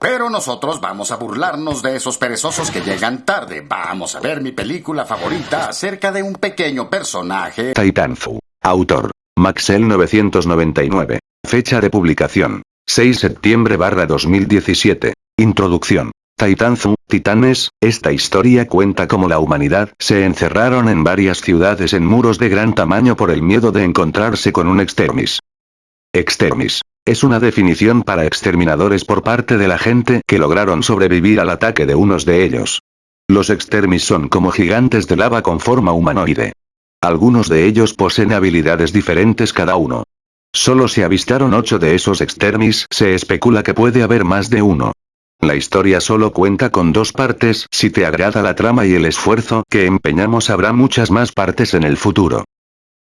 Pero nosotros vamos a burlarnos de esos perezosos que llegan tarde. Vamos a ver mi película favorita acerca de un pequeño personaje. Titanfu. Autor. Maxel 999. Fecha de publicación. 6 septiembre barra 2017. Introducción. Titanzu, Titanes, esta historia cuenta cómo la humanidad se encerraron en varias ciudades en muros de gran tamaño por el miedo de encontrarse con un extermis. Extermis. Es una definición para exterminadores por parte de la gente que lograron sobrevivir al ataque de unos de ellos. Los extermis son como gigantes de lava con forma humanoide. Algunos de ellos poseen habilidades diferentes cada uno. Solo se avistaron ocho de esos extermis, se especula que puede haber más de uno. La historia solo cuenta con dos partes, si te agrada la trama y el esfuerzo que empeñamos habrá muchas más partes en el futuro.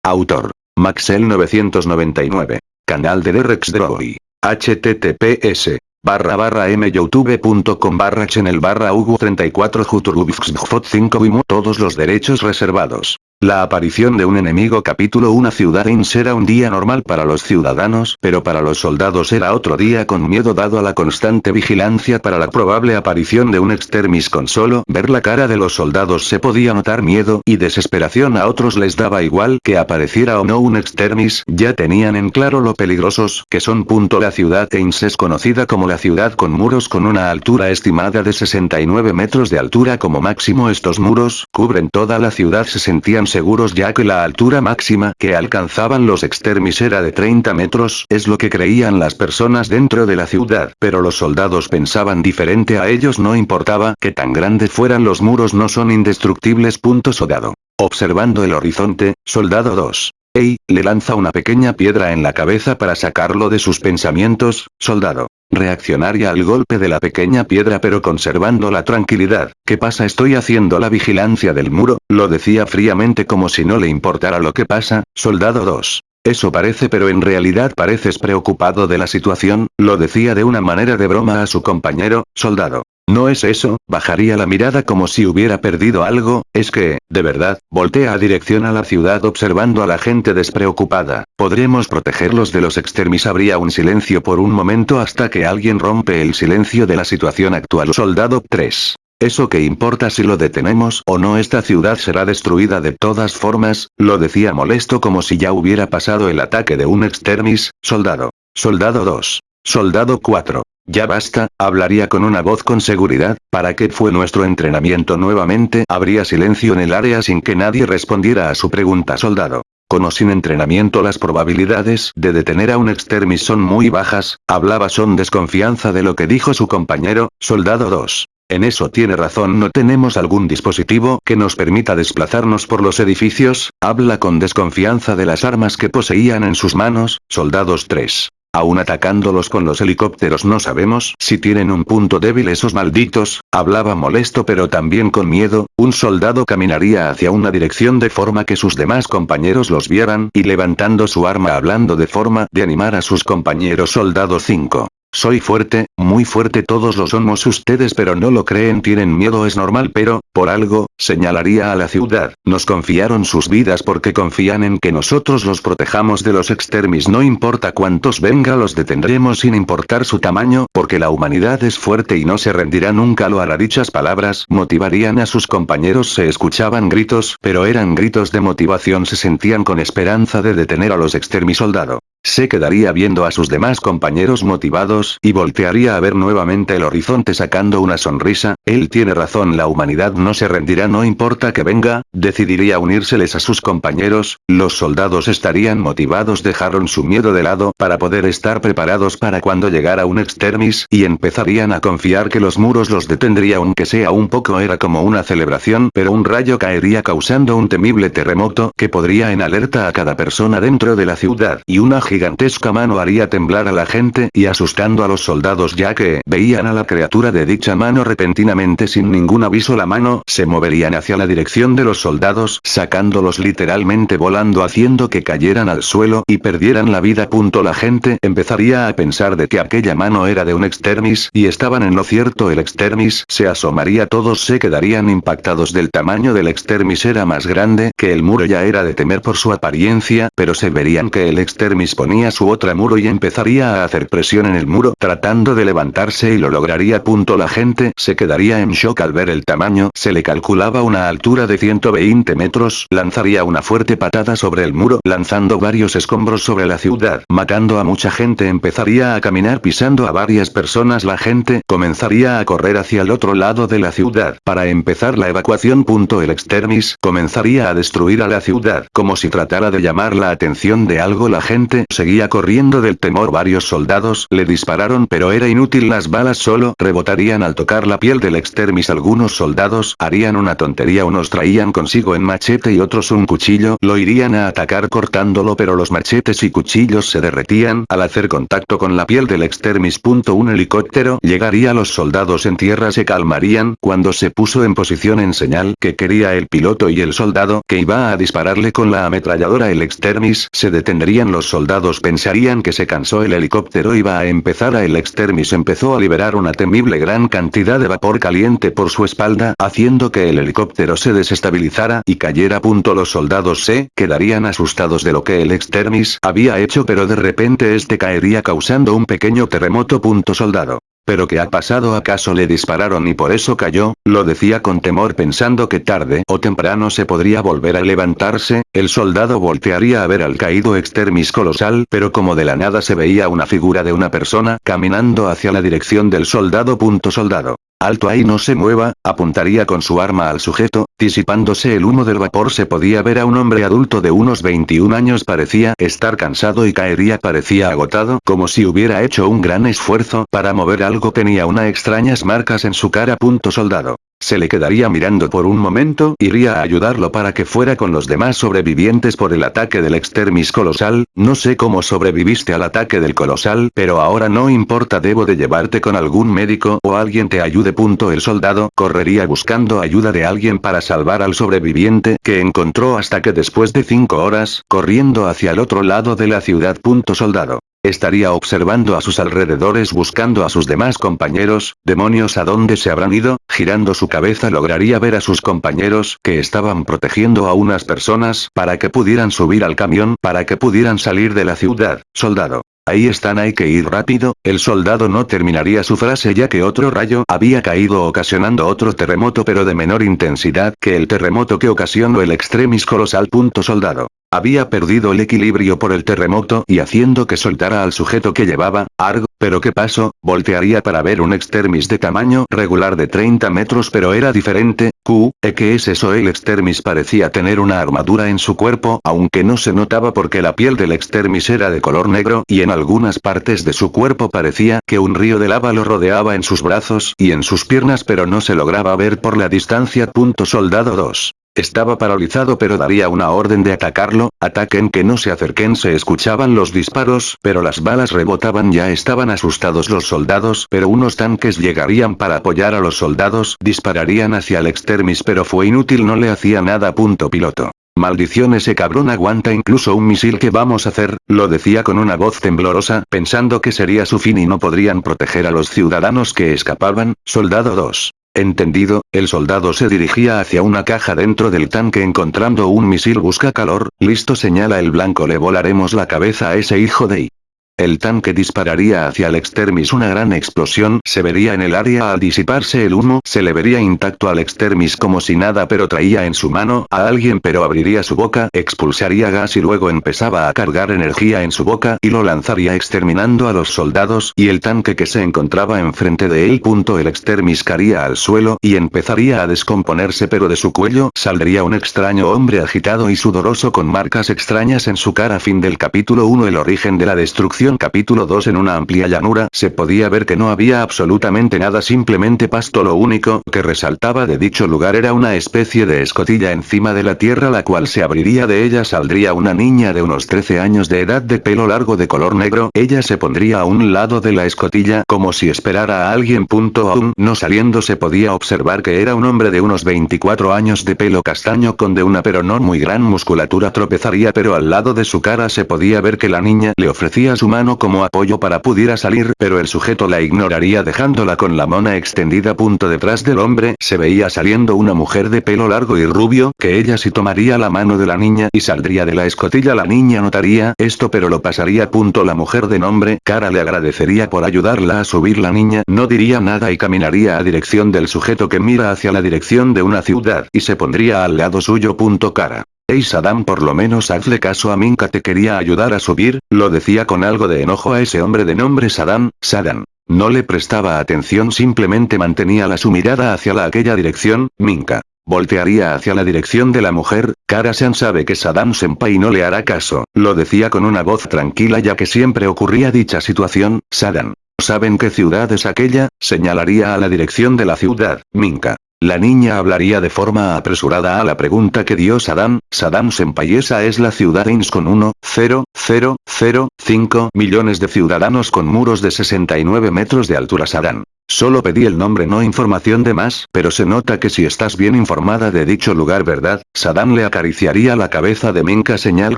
Autor. Maxel 999. Canal de Derex Droid. https barra barra myoutube.com barra channel barra hugo 34 juturubxfot 5 vimo todos los derechos reservados. La aparición de un enemigo capítulo Una ciudad Ins era un día normal para los ciudadanos, pero para los soldados era otro día con miedo dado a la constante vigilancia para la probable aparición de un extermis con solo ver la cara de los soldados se podía notar miedo y desesperación a otros les daba igual que apareciera o no un extermis, ya tenían en claro lo peligrosos que son. Punto la ciudad Ins es conocida como la ciudad con muros con una altura estimada de 69 metros de altura como máximo estos muros cubren toda la ciudad se sentían seguros ya que la altura máxima que alcanzaban los extermis era de 30 metros, es lo que creían las personas dentro de la ciudad, pero los soldados pensaban diferente a ellos no importaba que tan grandes fueran los muros no son indestructibles. Punto soldado. Observando el horizonte, soldado 2. Ey, le lanza una pequeña piedra en la cabeza para sacarlo de sus pensamientos, soldado. Reaccionaría al golpe de la pequeña piedra pero conservando la tranquilidad. ¿Qué pasa? Estoy haciendo la vigilancia del muro, lo decía fríamente como si no le importara lo que pasa, soldado 2. Eso parece pero en realidad pareces preocupado de la situación, lo decía de una manera de broma a su compañero, soldado. No es eso, bajaría la mirada como si hubiera perdido algo, es que, de verdad, voltea a dirección a la ciudad observando a la gente despreocupada. ¿Podremos protegerlos de los extermis? Habría un silencio por un momento hasta que alguien rompe el silencio de la situación actual. Soldado 3. ¿Eso qué importa si lo detenemos o no? Esta ciudad será destruida de todas formas, lo decía molesto como si ya hubiera pasado el ataque de un extermis, soldado. Soldado 2. Soldado 4. Ya basta, hablaría con una voz con seguridad, ¿para qué fue nuestro entrenamiento nuevamente? Habría silencio en el área sin que nadie respondiera a su pregunta soldado. Con sin entrenamiento las probabilidades de detener a un extermis son muy bajas, hablaba son desconfianza de lo que dijo su compañero, soldado 2. En eso tiene razón no tenemos algún dispositivo que nos permita desplazarnos por los edificios, habla con desconfianza de las armas que poseían en sus manos, soldados 3. Aún atacándolos con los helicópteros no sabemos si tienen un punto débil esos malditos, hablaba molesto pero también con miedo, un soldado caminaría hacia una dirección de forma que sus demás compañeros los vieran y levantando su arma hablando de forma de animar a sus compañeros soldado 5. Soy fuerte, muy fuerte todos lo somos ustedes pero no lo creen tienen miedo es normal pero, por algo, señalaría a la ciudad, nos confiaron sus vidas porque confían en que nosotros los protejamos de los extermis no importa cuántos venga los detendremos sin importar su tamaño porque la humanidad es fuerte y no se rendirá nunca lo hará dichas palabras motivarían a sus compañeros se escuchaban gritos pero eran gritos de motivación se sentían con esperanza de detener a los extermis soldado. Se quedaría viendo a sus demás compañeros motivados y voltearía a ver nuevamente el horizonte sacando una sonrisa, él tiene razón la humanidad no se rendirá no importa que venga, decidiría unírseles a sus compañeros, los soldados estarían motivados dejaron su miedo de lado para poder estar preparados para cuando llegara un extermis y empezarían a confiar que los muros los detendría aunque sea un poco era como una celebración pero un rayo caería causando un temible terremoto que podría en alerta a cada persona dentro de la ciudad. Y una gigantesca mano haría temblar a la gente y asustando a los soldados ya que veían a la criatura de dicha mano repentinamente sin ningún aviso la mano se moverían hacia la dirección de los soldados sacándolos literalmente volando haciendo que cayeran al suelo y perdieran la vida. Punto la gente empezaría a pensar de que aquella mano era de un extermis y estaban en lo cierto el extermis se asomaría todos se quedarían impactados del tamaño del extermis era más grande que el muro ya era de temer por su apariencia pero se verían que el extermis su otra muro y empezaría a hacer presión en el muro tratando de levantarse y lo lograría. Punto la gente se quedaría en shock al ver el tamaño, se le calculaba una altura de 120 metros, lanzaría una fuerte patada sobre el muro, lanzando varios escombros sobre la ciudad, matando a mucha gente empezaría a caminar pisando a varias personas la gente comenzaría a correr hacia el otro lado de la ciudad para empezar la evacuación. Punto el extermis comenzaría a destruir a la ciudad como si tratara de llamar la atención de algo la gente seguía corriendo del temor. Varios soldados le dispararon pero era inútil. Las balas solo rebotarían al tocar la piel del extermis. Algunos soldados harían una tontería. Unos traían consigo en machete y otros un cuchillo. Lo irían a atacar cortándolo pero los machetes y cuchillos se derretían. Al hacer contacto con la piel del extermis. Un helicóptero llegaría. Los soldados en tierra se calmarían. Cuando se puso en posición en señal que quería el piloto y el soldado que iba a dispararle con la ametralladora el extermis se detendrían. Los soldados pensarían que se cansó el helicóptero iba a empezar a el extermis empezó a liberar una temible gran cantidad de vapor caliente por su espalda haciendo que el helicóptero se desestabilizara y cayera. Los soldados se quedarían asustados de lo que el extermis había hecho pero de repente este caería causando un pequeño terremoto. Soldado. ¿Pero qué ha pasado acaso le dispararon y por eso cayó? Lo decía con temor pensando que tarde o temprano se podría volver a levantarse, el soldado voltearía a ver al caído extermis colosal pero como de la nada se veía una figura de una persona caminando hacia la dirección del soldado. Soldado. Alto ahí no se mueva, apuntaría con su arma al sujeto, disipándose el humo del vapor se podía ver a un hombre adulto de unos 21 años parecía estar cansado y caería parecía agotado como si hubiera hecho un gran esfuerzo para mover algo tenía unas extrañas marcas en su cara. Punto soldado. Se le quedaría mirando por un momento, iría a ayudarlo para que fuera con los demás sobrevivientes por el ataque del extermis colosal, no sé cómo sobreviviste al ataque del colosal, pero ahora no importa debo de llevarte con algún médico o alguien te ayude. Punto el soldado correría buscando ayuda de alguien para salvar al sobreviviente que encontró hasta que después de cinco horas, corriendo hacia el otro lado de la ciudad. Punto soldado. Estaría observando a sus alrededores buscando a sus demás compañeros, demonios a dónde se habrán ido, girando su cabeza lograría ver a sus compañeros que estaban protegiendo a unas personas para que pudieran subir al camión para que pudieran salir de la ciudad, soldado. Ahí están hay que ir rápido, el soldado no terminaría su frase ya que otro rayo había caído ocasionando otro terremoto pero de menor intensidad que el terremoto que ocasionó el extremis colosal. Soldado. Había perdido el equilibrio por el terremoto y haciendo que soltara al sujeto que llevaba, Argo, pero ¿qué pasó? Voltearía para ver un extermis de tamaño regular de 30 metros pero era diferente, Q, ¿e qué es eso? El extermis parecía tener una armadura en su cuerpo aunque no se notaba porque la piel del extermis era de color negro y en algunas partes de su cuerpo parecía que un río de lava lo rodeaba en sus brazos y en sus piernas pero no se lograba ver por la distancia. Soldado 2. Estaba paralizado pero daría una orden de atacarlo, ataquen que no se acerquen. Se escuchaban los disparos pero las balas rebotaban. Ya estaban asustados los soldados pero unos tanques llegarían para apoyar a los soldados. Dispararían hacia el extermis pero fue inútil no le hacía nada. Punto piloto. Maldición ese cabrón aguanta incluso un misil. Que vamos a hacer, lo decía con una voz temblorosa, pensando que sería su fin y no podrían proteger a los ciudadanos que escapaban, soldado 2. Entendido, el soldado se dirigía hacia una caja dentro del tanque encontrando un misil busca calor, listo señala el blanco le volaremos la cabeza a ese hijo de I. El tanque dispararía hacia el extermis una gran explosión se vería en el área al disiparse el humo se le vería intacto al extermis como si nada pero traía en su mano a alguien pero abriría su boca expulsaría gas y luego empezaba a cargar energía en su boca y lo lanzaría exterminando a los soldados y el tanque que se encontraba enfrente de él. El extermis caería al suelo y empezaría a descomponerse pero de su cuello saldría un extraño hombre agitado y sudoroso con marcas extrañas en su cara. Fin del capítulo 1 El origen de la destrucción capítulo 2 En una amplia llanura se podía ver que no había absolutamente nada simplemente pasto lo único que resaltaba de dicho lugar. Era una especie de escotilla encima de la tierra la cual se abriría de ella saldría una niña de unos 13 años de edad de pelo largo de color negro. Ella se pondría a un lado de la escotilla como si esperara a alguien. Punto aún no saliendo se podía observar que era un hombre de unos 24 años de pelo castaño con de una pero no muy gran musculatura. Tropezaría pero al lado de su cara se podía ver que la niña le ofrecía su mano como apoyo para pudiera salir pero el sujeto la ignoraría dejándola con la mona extendida. Punto detrás del hombre se veía saliendo una mujer de pelo largo y rubio que ella si tomaría la mano de la niña y saldría de la escotilla la niña notaría esto pero lo pasaría. Punto la mujer de nombre cara le agradecería por ayudarla a subir la niña no diría nada y caminaría a dirección del sujeto que mira hacia la dirección de una ciudad y se pondría al lado suyo. Punto cara. Ey Saddam por lo menos hazle caso a Minka te quería ayudar a subir, lo decía con algo de enojo a ese hombre de nombre Saddam, Saddam. No le prestaba atención simplemente mantenía la su mirada hacia la aquella dirección, Minka. Voltearía hacia la dirección de la mujer, Karasan sabe que Saddam Senpai no le hará caso, lo decía con una voz tranquila ya que siempre ocurría dicha situación, Saddam. ¿Saben qué ciudad es aquella? Señalaría a la dirección de la ciudad, Minka. La niña hablaría de forma apresurada a la pregunta que dio Saddam, Saddam Senpai esa es la ciudad Ins con 1, 0, 0, 0, 5 millones de ciudadanos con muros de 69 metros de altura Saddam. Solo pedí el nombre no información de más, pero se nota que si estás bien informada de dicho lugar verdad, Saddam le acariciaría la cabeza de Minka señal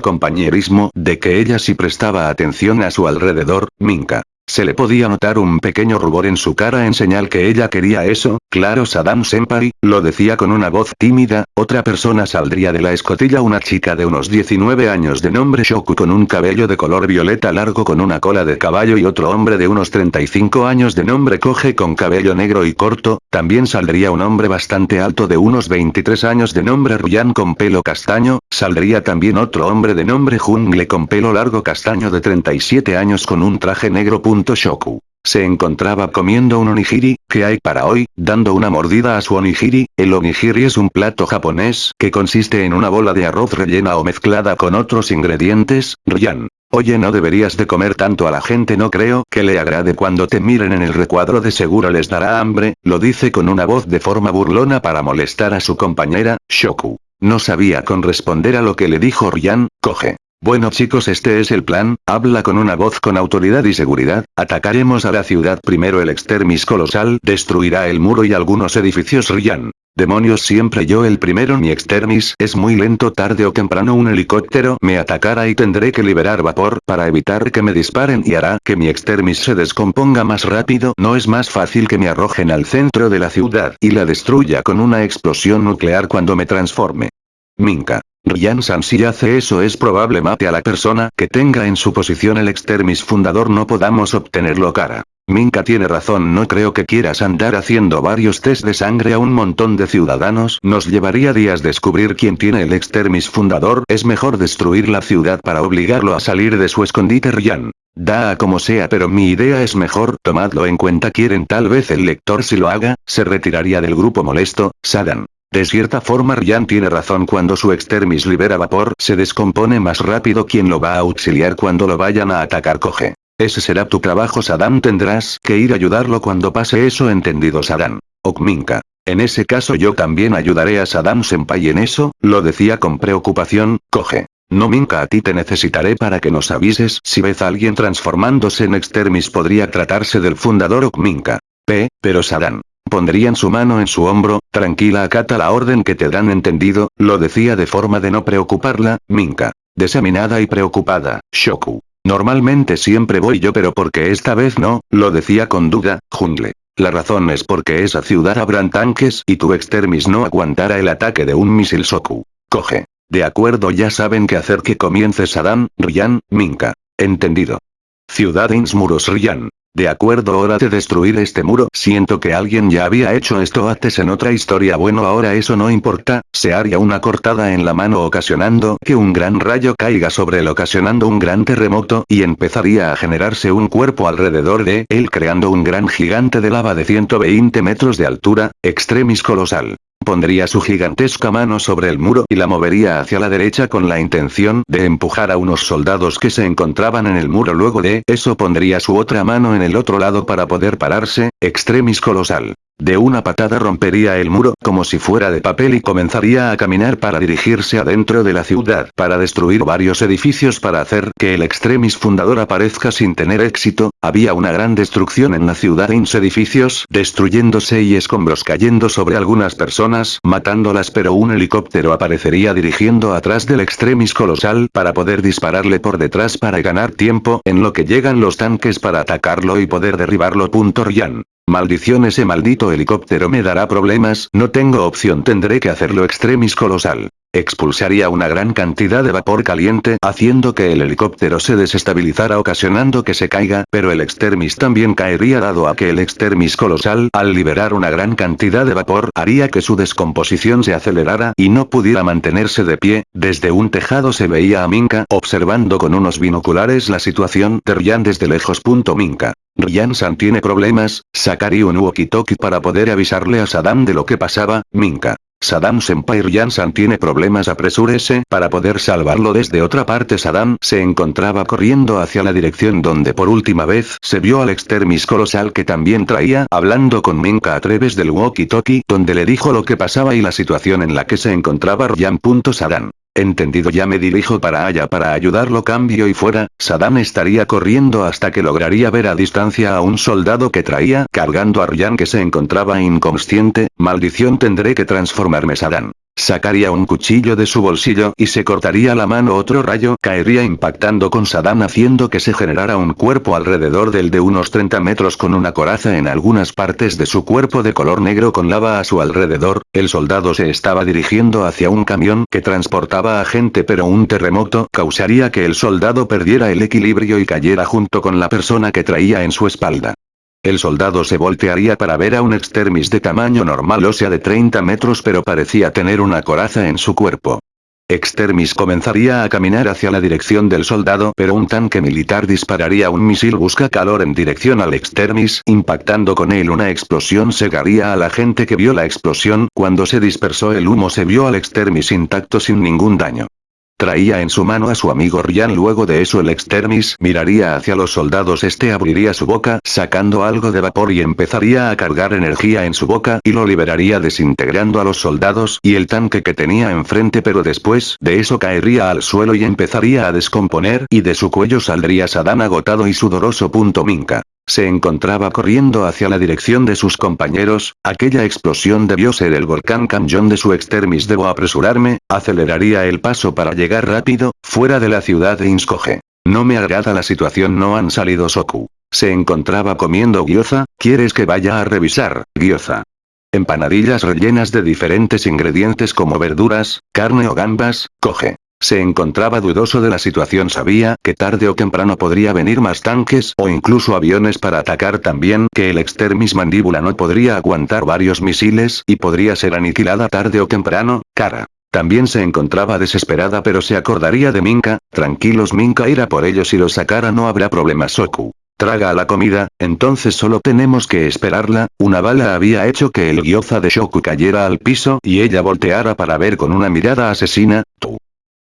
compañerismo de que ella sí prestaba atención a su alrededor, Minka. Se le podía notar un pequeño rubor en su cara en señal que ella quería eso, claro Saddam Senpai, lo decía con una voz tímida, otra persona saldría de la escotilla una chica de unos 19 años de nombre Shoku con un cabello de color violeta largo con una cola de caballo y otro hombre de unos 35 años de nombre Coge con cabello negro y corto, también saldría un hombre bastante alto de unos 23 años de nombre Ryan con pelo castaño, saldría también otro hombre de nombre Jungle con pelo largo castaño de 37 años con un traje negro. Shoku. Se encontraba comiendo un onigiri, que hay para hoy, dando una mordida a su onigiri, el onigiri es un plato japonés, que consiste en una bola de arroz rellena o mezclada con otros ingredientes, Ryan. Oye no deberías de comer tanto a la gente no creo que le agrade cuando te miren en el recuadro de seguro les dará hambre, lo dice con una voz de forma burlona para molestar a su compañera, Shoku. No sabía con responder a lo que le dijo Ryan, coge. Bueno chicos este es el plan, habla con una voz con autoridad y seguridad, atacaremos a la ciudad primero el extermis colosal destruirá el muro y algunos edificios Ryan. Demonios siempre yo el primero mi extermis es muy lento tarde o temprano un helicóptero me atacará y tendré que liberar vapor para evitar que me disparen y hará que mi extermis se descomponga más rápido no es más fácil que me arrojen al centro de la ciudad y la destruya con una explosión nuclear cuando me transforme. Minka. Ryan San si hace eso es probable mate a la persona que tenga en su posición el extermis fundador no podamos obtenerlo cara. Minka tiene razón no creo que quieras andar haciendo varios test de sangre a un montón de ciudadanos nos llevaría días descubrir quién tiene el extermis fundador es mejor destruir la ciudad para obligarlo a salir de su escondite Ryan. Da a como sea pero mi idea es mejor tomadlo en cuenta quieren tal vez el lector si lo haga, se retiraría del grupo molesto, Sadan. De cierta forma Ryan tiene razón cuando su extermis libera vapor se descompone más rápido quien lo va a auxiliar cuando lo vayan a atacar coge. Ese será tu trabajo Saddam tendrás que ir a ayudarlo cuando pase eso entendido Saddam. Okminka. En ese caso yo también ayudaré a Saddam Senpai en eso, lo decía con preocupación, coge. No Minka a ti te necesitaré para que nos avises si ves a alguien transformándose en extermis podría tratarse del fundador Okminka. P, pero Saddam. Pondrían su mano en su hombro, tranquila acata la orden que te dan entendido, lo decía de forma de no preocuparla, Minka. Desaminada y preocupada, Shoku. Normalmente siempre voy yo pero porque esta vez no, lo decía con duda, Jungle. La razón es porque esa ciudad habrán tanques y tu extermis no aguantará el ataque de un misil Soku. Coge. De acuerdo ya saben qué hacer que comience Saddam, Ryan, Minka. Entendido. Ciudad Insmuros Ryan. De acuerdo hora de destruir este muro. Siento que alguien ya había hecho esto antes en otra historia. Bueno ahora eso no importa, se haría una cortada en la mano ocasionando que un gran rayo caiga sobre él ocasionando un gran terremoto y empezaría a generarse un cuerpo alrededor de él creando un gran gigante de lava de 120 metros de altura, extremis colosal pondría su gigantesca mano sobre el muro y la movería hacia la derecha con la intención de empujar a unos soldados que se encontraban en el muro luego de eso pondría su otra mano en el otro lado para poder pararse, extremis colosal. De una patada rompería el muro como si fuera de papel y comenzaría a caminar para dirigirse adentro de la ciudad para destruir varios edificios para hacer que el extremis fundador aparezca sin tener éxito, había una gran destrucción en la ciudad en edificios destruyéndose y escombros cayendo sobre algunas personas matándolas pero un helicóptero aparecería dirigiendo atrás del extremis colosal para poder dispararle por detrás para ganar tiempo en lo que llegan los tanques para atacarlo y poder derribarlo. Ryan. Maldición ese maldito helicóptero me dará problemas, no tengo opción tendré que hacerlo extremis colosal. Expulsaría una gran cantidad de vapor caliente haciendo que el helicóptero se desestabilizara ocasionando que se caiga, pero el extermis también caería dado a que el extermis colosal, al liberar una gran cantidad de vapor, haría que su descomposición se acelerara y no pudiera mantenerse de pie, desde un tejado se veía a Minka observando con unos binoculares la situación de Ryan desde lejos. Minka. Ryan-san tiene problemas, sacaría un walkie-talkie para poder avisarle a Saddam de lo que pasaba, Minka. Saddam Senpai Ryan-san tiene problemas apresúrese para poder salvarlo desde otra parte Saddam se encontraba corriendo hacia la dirección donde por última vez se vio al extermis colosal que también traía hablando con Minka a través del walkie-talkie donde le dijo lo que pasaba y la situación en la que se encontraba Ryan. Saddam. Entendido ya me dirijo para allá para ayudarlo cambio y fuera, Saddam estaría corriendo hasta que lograría ver a distancia a un soldado que traía cargando a Ryan que se encontraba inconsciente, maldición tendré que transformarme Saddam. Sacaría un cuchillo de su bolsillo y se cortaría la mano otro rayo caería impactando con Saddam haciendo que se generara un cuerpo alrededor del de unos 30 metros con una coraza en algunas partes de su cuerpo de color negro con lava a su alrededor, el soldado se estaba dirigiendo hacia un camión que transportaba a gente pero un terremoto causaría que el soldado perdiera el equilibrio y cayera junto con la persona que traía en su espalda. El soldado se voltearía para ver a un extermis de tamaño normal o sea de 30 metros pero parecía tener una coraza en su cuerpo. Extermis comenzaría a caminar hacia la dirección del soldado pero un tanque militar dispararía un misil busca calor en dirección al Extermis impactando con él una explosión segaría a la gente que vio la explosión cuando se dispersó el humo se vio al Extermis intacto sin ningún daño. Traía en su mano a su amigo Ryan luego de eso el extermis miraría hacia los soldados este abriría su boca sacando algo de vapor y empezaría a cargar energía en su boca y lo liberaría desintegrando a los soldados y el tanque que tenía enfrente pero después de eso caería al suelo y empezaría a descomponer y de su cuello saldría Saddam agotado y sudoroso. Minka. Se encontraba corriendo hacia la dirección de sus compañeros, aquella explosión debió ser el volcán Canyon de su extermis debo apresurarme, aceleraría el paso para llegar rápido, fuera de la ciudad de Inskoge. No me agrada la situación no han salido Soku. Se encontraba comiendo gyoza, ¿quieres que vaya a revisar, gyoza? Empanadillas rellenas de diferentes ingredientes como verduras, carne o gambas, coge. Se encontraba dudoso de la situación sabía que tarde o temprano podría venir más tanques o incluso aviones para atacar también que el extermis mandíbula no podría aguantar varios misiles y podría ser aniquilada tarde o temprano, cara. También se encontraba desesperada pero se acordaría de Minka, tranquilos Minka irá por ellos y los sacara no habrá problema Soku. Traga la comida, entonces solo tenemos que esperarla, una bala había hecho que el gyoza de Shoku cayera al piso y ella volteara para ver con una mirada asesina, tú.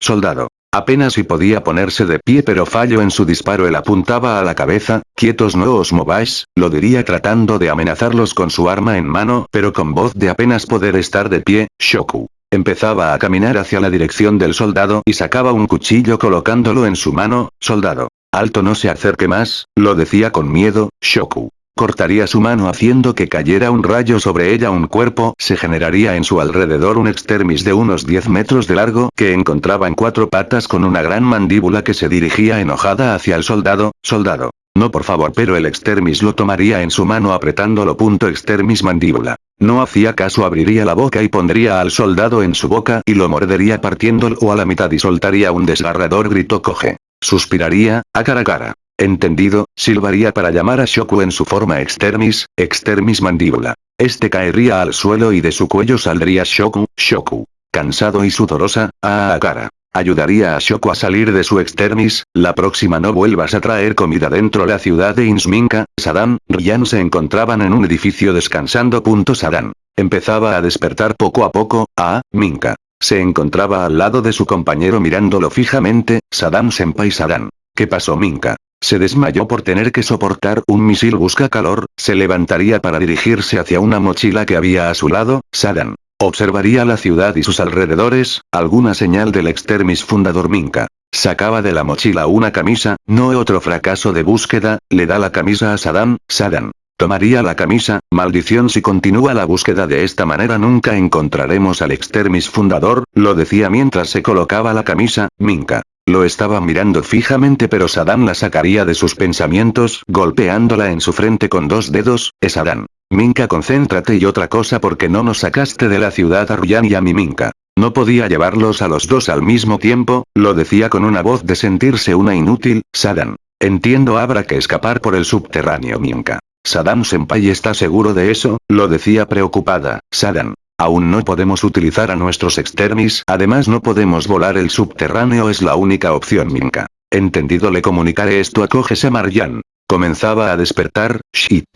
Soldado. Apenas si podía ponerse de pie pero falló en su disparo él apuntaba a la cabeza, quietos no os mováis, lo diría tratando de amenazarlos con su arma en mano pero con voz de apenas poder estar de pie, Shoku. Empezaba a caminar hacia la dirección del soldado y sacaba un cuchillo colocándolo en su mano, soldado. Alto no se acerque más, lo decía con miedo, Shoku cortaría su mano haciendo que cayera un rayo sobre ella un cuerpo, se generaría en su alrededor un extermis de unos 10 metros de largo que encontraba en cuatro patas con una gran mandíbula que se dirigía enojada hacia el soldado, soldado. No por favor pero el extermis lo tomaría en su mano apretándolo. Punto extermis mandíbula. No hacía caso abriría la boca y pondría al soldado en su boca y lo mordería partiéndolo a la mitad y soltaría un desgarrador grito coge. Suspiraría, a cara a cara. Entendido, silbaría para llamar a Shoku en su forma extermis, extermis mandíbula. Este caería al suelo y de su cuello saldría Shoku, Shoku. Cansado y sudorosa, a cara. Ayudaría a Shoku a salir de su extermis, la próxima no vuelvas a traer comida dentro la ciudad de Insminka, Saddam, Ryan se encontraban en un edificio descansando. Saddam. Empezaba a despertar poco a poco, a, Minka. Se encontraba al lado de su compañero mirándolo fijamente, Saddam Senpai Saddam. ¿Qué pasó Minka? Se desmayó por tener que soportar un misil busca calor, se levantaría para dirigirse hacia una mochila que había a su lado, Sadan. Observaría la ciudad y sus alrededores, alguna señal del extermis fundador Minka. Sacaba de la mochila una camisa, no otro fracaso de búsqueda, le da la camisa a Saddam, Saddam. Tomaría la camisa, maldición si continúa la búsqueda de esta manera nunca encontraremos al extermis fundador, lo decía mientras se colocaba la camisa, Minka. Lo estaba mirando fijamente pero Saddam la sacaría de sus pensamientos, golpeándola en su frente con dos dedos, es Adán. Minka concéntrate y otra cosa porque no nos sacaste de la ciudad a Ryan y a mi Minka. No podía llevarlos a los dos al mismo tiempo, lo decía con una voz de sentirse una inútil, Sadan. Entiendo habrá que escapar por el subterráneo Minka. Saddam Senpai está seguro de eso, lo decía preocupada, Sadan. Aún no podemos utilizar a nuestros extermis, además no podemos volar el subterráneo es la única opción Minka. Entendido le comunicaré esto a Koges Marjan. Comenzaba a despertar, shit.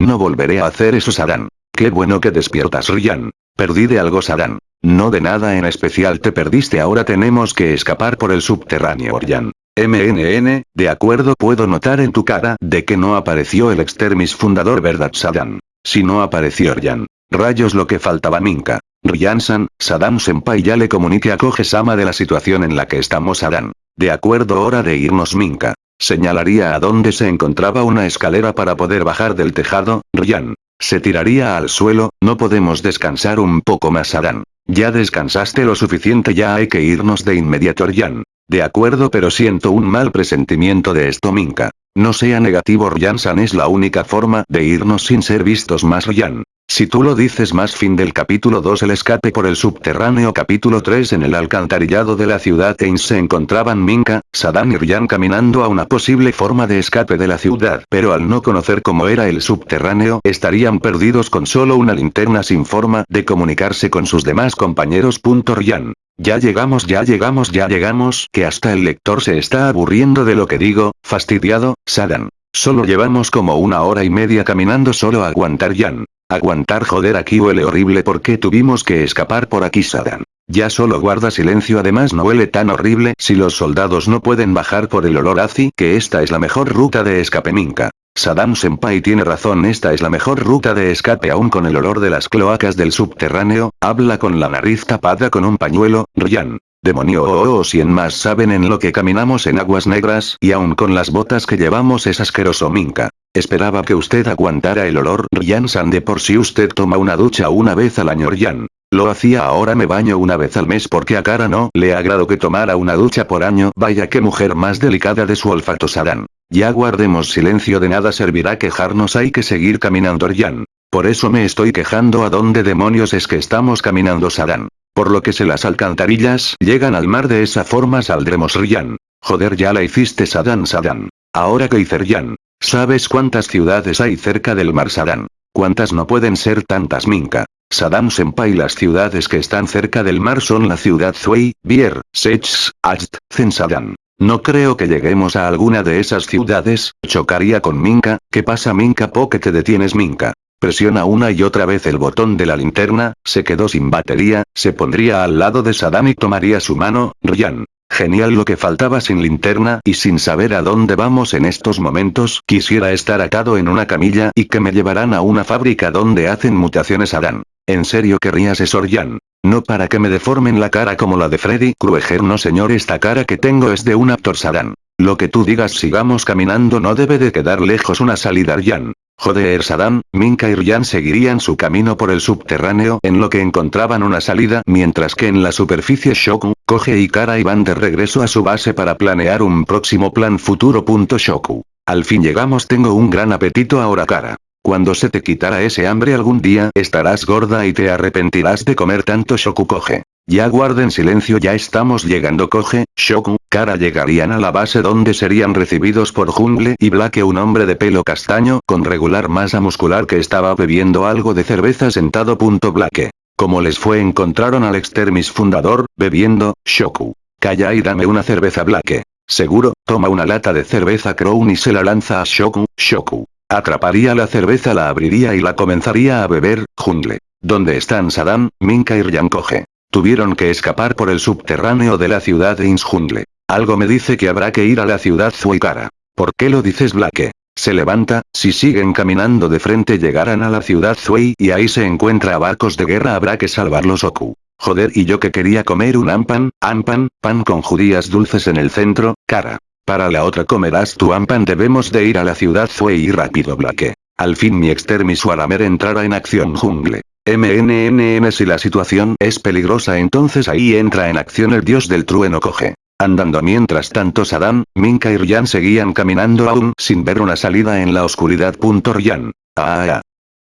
No volveré a hacer eso Sadan. Qué bueno que despiertas Ryan. Perdí de algo Sadan. No de nada en especial te perdiste ahora tenemos que escapar por el subterráneo Ryan. MNN, de acuerdo puedo notar en tu cara de que no apareció el extermis fundador verdad Sadan. Si no apareció Ryan. Rayos lo que faltaba Minka. Ryan-san, Saddam Senpai ya le comunique a Koge-sama de la situación en la que estamos Sadan. De acuerdo hora de irnos Minka. Señalaría a dónde se encontraba una escalera para poder bajar del tejado, Ryan. Se tiraría al suelo, no podemos descansar un poco más Adán. Ya descansaste lo suficiente ya hay que irnos de inmediato Ryan. De acuerdo pero siento un mal presentimiento de esto Minka. No sea negativo Ryan-san es la única forma de irnos sin ser vistos más Ryan. Si tú lo dices más fin del capítulo 2 el escape por el subterráneo capítulo 3 en el alcantarillado de la ciudad Ains se encontraban Minka, Saddam y Ryan caminando a una posible forma de escape de la ciudad pero al no conocer cómo era el subterráneo estarían perdidos con solo una linterna sin forma de comunicarse con sus demás compañeros. Ryan. Ya llegamos ya llegamos ya llegamos que hasta el lector se está aburriendo de lo que digo, fastidiado, Saddam. Solo llevamos como una hora y media caminando solo a aguantar Yan. Aguantar joder aquí huele horrible porque tuvimos que escapar por aquí Sadan. Ya solo guarda silencio además no huele tan horrible si los soldados no pueden bajar por el olor azi que esta es la mejor ruta de escape Minka. Saddam Senpai tiene razón esta es la mejor ruta de escape aún con el olor de las cloacas del subterráneo, habla con la nariz tapada con un pañuelo, Ryan. Demonio o oh, oh, oh, en más saben en lo que caminamos en aguas negras y aún con las botas que llevamos es asqueroso Minka. Esperaba que usted aguantara el olor Ryan-san de por si usted toma una ducha una vez al año Ryan. Lo hacía ahora me baño una vez al mes porque a cara no le agrado que tomara una ducha por año. Vaya que mujer más delicada de su olfato Saran. Ya guardemos silencio de nada servirá quejarnos hay que seguir caminando Ryan. Por eso me estoy quejando a dónde demonios es que estamos caminando Saran. Por lo que se las alcantarillas llegan al mar de esa forma saldremos Ryan. Joder ya la hiciste Sadan Sadan. Ahora que hice Ryan. ¿Sabes cuántas ciudades hay cerca del mar Saddam? ¿Cuántas no pueden ser tantas Minka? Saddam Senpai las ciudades que están cerca del mar son la ciudad Zui, Bier, Sech, Acht, Zensadan. No creo que lleguemos a alguna de esas ciudades, chocaría con Minka, ¿qué pasa Minka? ¿Por qué te detienes Minka? Presiona una y otra vez el botón de la linterna, se quedó sin batería, se pondría al lado de Saddam y tomaría su mano, Ryan. Genial lo que faltaba sin linterna y sin saber a dónde vamos en estos momentos, quisiera estar atado en una camilla y que me llevaran a una fábrica donde hacen mutaciones Adán. ¿En serio querrías eso Ryan? No para que me deformen la cara como la de Freddy Krueger no señor esta cara que tengo es de un actor Saddam. Lo que tú digas sigamos caminando no debe de quedar lejos una salida Ryan. Joder Saddam, Minka y Ryan seguirían su camino por el subterráneo en lo que encontraban una salida mientras que en la superficie Shoku, Koge y Kara iban de regreso a su base para planear un próximo plan futuro. Shoku. Al fin llegamos tengo un gran apetito ahora Kara. Cuando se te quitará ese hambre algún día estarás gorda y te arrepentirás de comer tanto Shoku Koge. Ya guarden silencio ya estamos llegando Koge, Shoku, Kara llegarían a la base donde serían recibidos por Jungle y Blake un hombre de pelo castaño con regular masa muscular que estaba bebiendo algo de cerveza sentado. Blake. Como les fue encontraron al extermis fundador, bebiendo, Shoku. Calla y dame una cerveza Blake. Seguro, toma una lata de cerveza Crown y se la lanza a Shoku, Shoku. Atraparía la cerveza la abriría y la comenzaría a beber, Jungle. ¿Dónde están Saddam, Minka y Ryan Koge? Tuvieron que escapar por el subterráneo de la ciudad de Insjungle. Algo me dice que habrá que ir a la ciudad Zuikara. ¿Por qué lo dices Blake? Se levanta, si siguen caminando de frente llegarán a la ciudad Zuei y ahí se encuentra a barcos de guerra habrá que salvarlos Oku. Joder y yo que quería comer un ampan, ampan, pan con judías dulces en el centro, cara. Para la otra comerás tu ampan debemos de ir a la ciudad Zuei y rápido Blake. Al fin mi extermis Waramer entrará en acción jungle. MNNN si la situación es peligrosa entonces ahí entra en acción el dios del trueno coge. Andando mientras tanto Saddam, Minka y Ryan seguían caminando aún sin ver una salida en la oscuridad. Ryan. Ah, ah.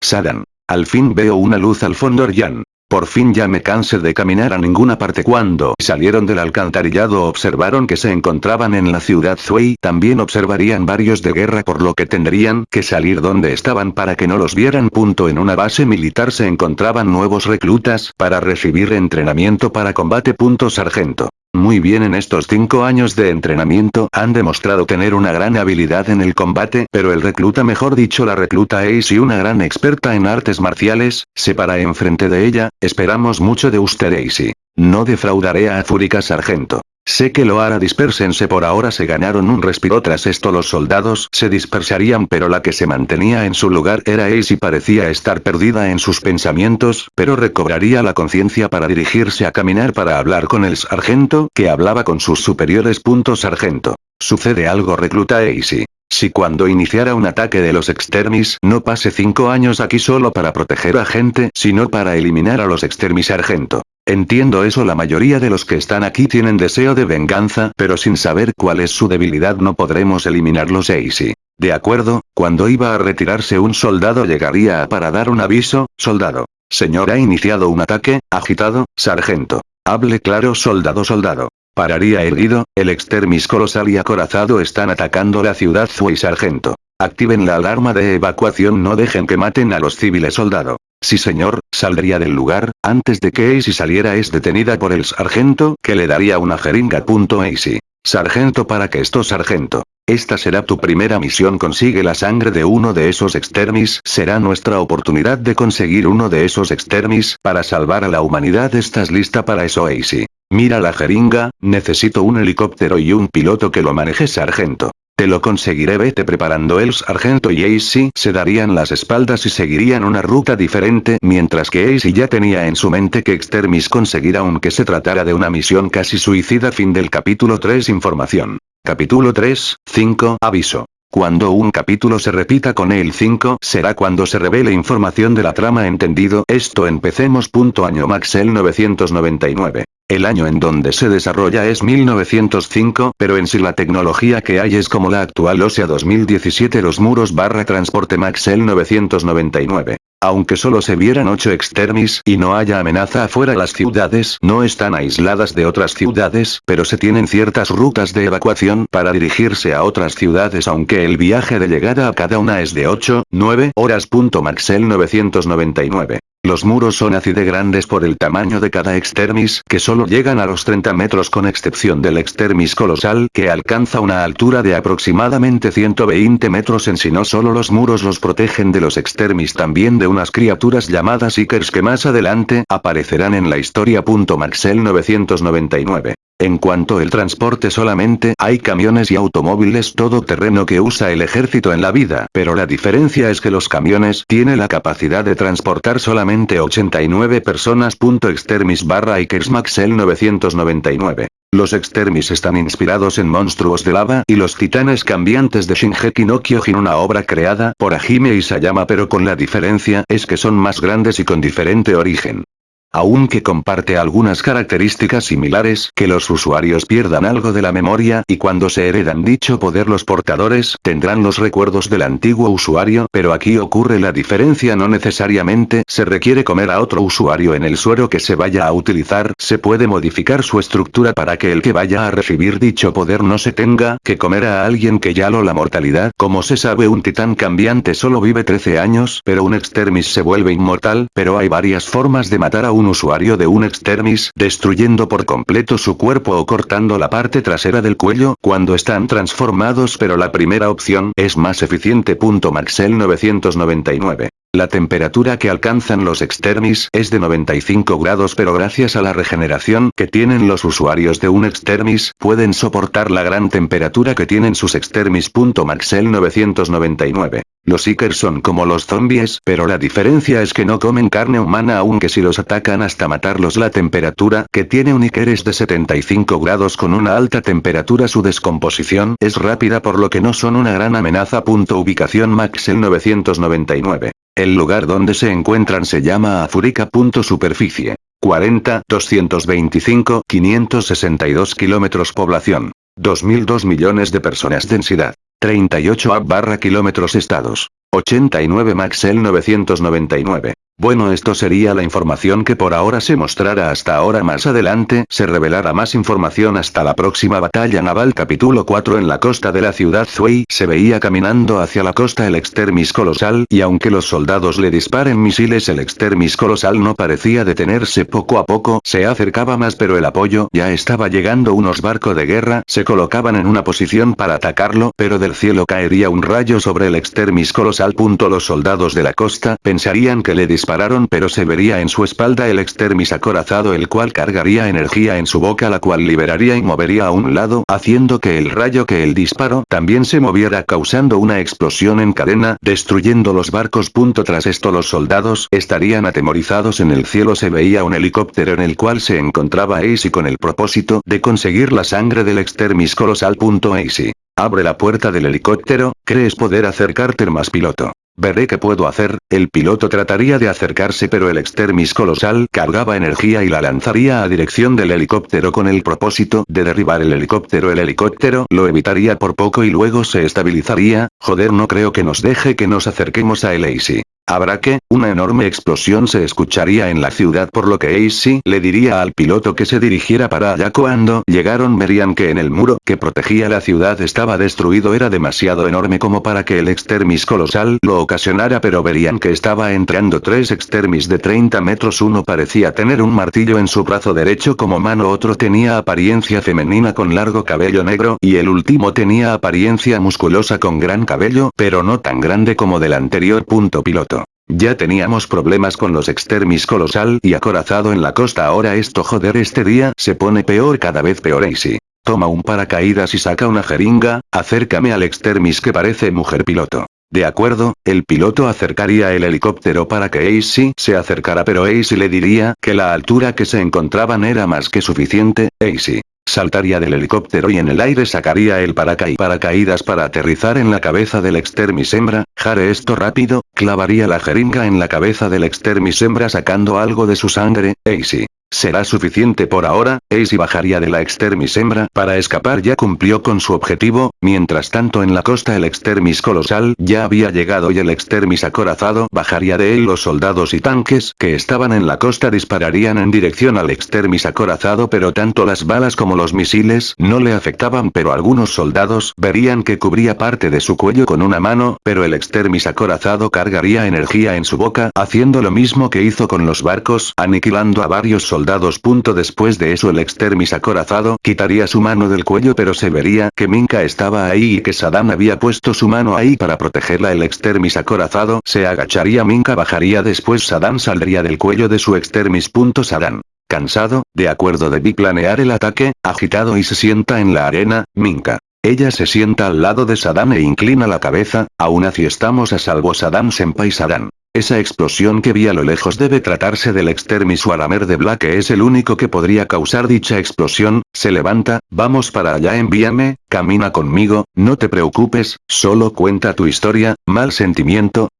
Saddam. Al fin veo una luz al fondo Ryan. Por fin ya me cansé de caminar a ninguna parte cuando salieron del alcantarillado observaron que se encontraban en la ciudad Zuei también observarían varios de guerra por lo que tendrían que salir donde estaban para que no los vieran. Punto en una base militar se encontraban nuevos reclutas para recibir entrenamiento para combate. Punto sargento. Muy bien en estos cinco años de entrenamiento han demostrado tener una gran habilidad en el combate, pero el recluta mejor dicho la recluta Ace y una gran experta en artes marciales, se para enfrente de ella, esperamos mucho de usted Ace. No defraudaré a Fúrica Sargento. Sé que lo hará dispersense por ahora se ganaron un respiro tras esto los soldados se dispersarían pero la que se mantenía en su lugar era Ace y parecía estar perdida en sus pensamientos, pero recobraría la conciencia para dirigirse a caminar para hablar con el sargento que hablaba con sus superiores. Sargento. Sucede algo recluta Ace. Si cuando iniciara un ataque de los extermis no pase cinco años aquí solo para proteger a gente, sino para eliminar a los extermis sargento. Entiendo eso la mayoría de los que están aquí tienen deseo de venganza pero sin saber cuál es su debilidad no podremos eliminarlos Easy. De acuerdo, cuando iba a retirarse un soldado llegaría a para dar un aviso, soldado. Señor ha iniciado un ataque, agitado, sargento. Hable claro soldado soldado. Pararía herido, el extermis colosal y acorazado están atacando la ciudad Zui sargento. Activen la alarma de evacuación no dejen que maten a los civiles soldado. Sí señor, saldría del lugar, antes de que Ace saliera es detenida por el sargento, que le daría una jeringa. Ace. Sargento para que esto sargento. Esta será tu primera misión consigue la sangre de uno de esos extermis será nuestra oportunidad de conseguir uno de esos extermis para salvar a la humanidad estás lista para eso Ace. Mira la jeringa, necesito un helicóptero y un piloto que lo maneje sargento. Te lo conseguiré vete preparando el sargento y Ace se darían las espaldas y seguirían una ruta diferente mientras que Ace ya tenía en su mente que Extermis conseguirá aunque se tratara de una misión casi suicida fin del capítulo 3 información. Capítulo 3, 5 aviso. Cuando un capítulo se repita con el 5 será cuando se revele información de la trama entendido esto empecemos. Año Maxel 999. El año en donde se desarrolla es 1905, pero en sí la tecnología que hay es como la actual o sea 2017 los muros barra transporte Maxel 999. Aunque solo se vieran 8 extermis y no haya amenaza afuera las ciudades no están aisladas de otras ciudades, pero se tienen ciertas rutas de evacuación para dirigirse a otras ciudades aunque el viaje de llegada a cada una es de 8, 9 horas. Maxel 999. Los muros son así de grandes por el tamaño de cada extermis, que solo llegan a los 30 metros con excepción del extermis colosal, que alcanza una altura de aproximadamente 120 metros en si no solo los muros los protegen de los extermis también de unas criaturas llamadas Ikers que más adelante aparecerán en la historia. Maxel 999. En cuanto el transporte solamente hay camiones y automóviles todoterreno que usa el ejército en la vida, pero la diferencia es que los camiones tienen la capacidad de transportar solamente 89 personas. Extermis barra Ikers Maxel 999. Los extermis están inspirados en monstruos de lava y los titanes cambiantes de Shingeki no Kyojin una obra creada por Hajime Isayama pero con la diferencia es que son más grandes y con diferente origen aunque comparte algunas características similares, que los usuarios pierdan algo de la memoria y cuando se heredan dicho poder los portadores tendrán los recuerdos del antiguo usuario, pero aquí ocurre la diferencia no necesariamente se requiere comer a otro usuario en el suero que se vaya a utilizar, se puede modificar su estructura para que el que vaya a recibir dicho poder no se tenga que comer a alguien que ya lo la mortalidad, como se sabe un titán cambiante solo vive 13 años, pero un extermis se vuelve inmortal, pero hay varias formas de matar a un usuario de un extermis, destruyendo por completo su cuerpo o cortando la parte trasera del cuello cuando están transformados pero la primera opción es más eficiente. Maxel 999. La temperatura que alcanzan los extermis es de 95 grados pero gracias a la regeneración que tienen los usuarios de un extermis, pueden soportar la gran temperatura que tienen sus extermis. Maxel 999. Los Seekers son como los zombies, pero la diferencia es que no comen carne humana aunque si los atacan hasta matarlos la temperatura que tiene un Iker es de 75 grados con una alta temperatura su descomposición es rápida por lo que no son una gran amenaza. Ubicación Maxel 999. El lugar donde se encuentran se llama Afurica. Superficie. 40, 225, 562 kilómetros población. 2002 millones de personas densidad. 38 A barra kilómetros estados. 89 Maxel 999. Bueno esto sería la información que por ahora se mostrará hasta ahora. Más adelante se revelará más información. Hasta la próxima batalla naval. Capítulo 4 en la costa de la ciudad Zui se veía caminando hacia la costa el extermis colosal y aunque los soldados le disparen misiles el extermis colosal no parecía detenerse. Poco a poco se acercaba más pero el apoyo ya estaba llegando. Unos barcos de guerra se colocaban en una posición para atacarlo pero del cielo caería un rayo sobre el extermis colosal. Los soldados de la costa pensarían que le dispararon dispararon pero se vería en su espalda el extermis acorazado el cual cargaría energía en su boca la cual liberaría y movería a un lado haciendo que el rayo que el disparo también se moviera causando una explosión en cadena destruyendo los barcos. Tras esto los soldados estarían atemorizados en el cielo se veía un helicóptero en el cual se encontraba Ace con el propósito de conseguir la sangre del extermis colosal. Ace. Abre la puerta del helicóptero, crees poder acercarte más piloto. Veré qué puedo hacer, el piloto trataría de acercarse pero el extermis colosal cargaba energía y la lanzaría a dirección del helicóptero con el propósito de derribar el helicóptero. El helicóptero lo evitaría por poco y luego se estabilizaría, joder no creo que nos deje que nos acerquemos a el. Habrá que, una enorme explosión se escucharía en la ciudad por lo que AC le diría al piloto que se dirigiera para allá. Cuando llegaron verían que en el muro que protegía la ciudad estaba destruido. Era demasiado enorme como para que el extermis colosal lo ocasionara pero verían que estaba entrando tres extermis de 30 metros. Uno parecía tener un martillo en su brazo derecho como mano otro tenía apariencia femenina con largo cabello negro y el último tenía apariencia musculosa con gran cabello pero no tan grande como del anterior punto piloto. Ya teníamos problemas con los extermis colosal y acorazado en la costa ahora esto joder este día se pone peor cada vez peor Easy. Toma un paracaídas y saca una jeringa, acércame al extermis que parece mujer piloto. De acuerdo, el piloto acercaría el helicóptero para que Ace se acercara pero Ace le diría que la altura que se encontraban era más que suficiente, Ace. Saltaría del helicóptero y en el aire sacaría el paracaídas para aterrizar en la cabeza del extermis hembra, jare esto rápido, clavaría la jeringa en la cabeza del extermis hembra sacando algo de su sangre, Ace. Será suficiente por ahora, Ace bajaría de la extermis hembra. Para escapar ya cumplió con su objetivo, mientras tanto en la costa el extermis colosal ya había llegado y el extermis acorazado bajaría de él. Los soldados y tanques que estaban en la costa dispararían en dirección al extermis acorazado pero tanto las balas como los misiles no le afectaban pero algunos soldados verían que cubría parte de su cuello con una mano pero el extermis acorazado cargaría energía en su boca haciendo lo mismo que hizo con los barcos aniquilando a varios soldados soldados. Después de eso el extermis acorazado quitaría su mano del cuello pero se vería que Minka estaba ahí y que Saddam había puesto su mano ahí para protegerla el extermis acorazado se agacharía Minka bajaría después Saddam saldría del cuello de su extermis. Saddam. Cansado, de acuerdo debí planear el ataque, agitado y se sienta en la arena, Minka. Ella se sienta al lado de Saddam e inclina la cabeza, aún así estamos a salvo Saddam Senpai Saddam. Esa explosión que vi a lo lejos debe tratarse del extermis Waramer de Black que es el único que podría causar dicha explosión, se levanta, vamos para allá envíame, camina conmigo, no te preocupes, solo cuenta tu historia, mal sentimiento.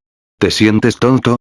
¿Te sientes tonto?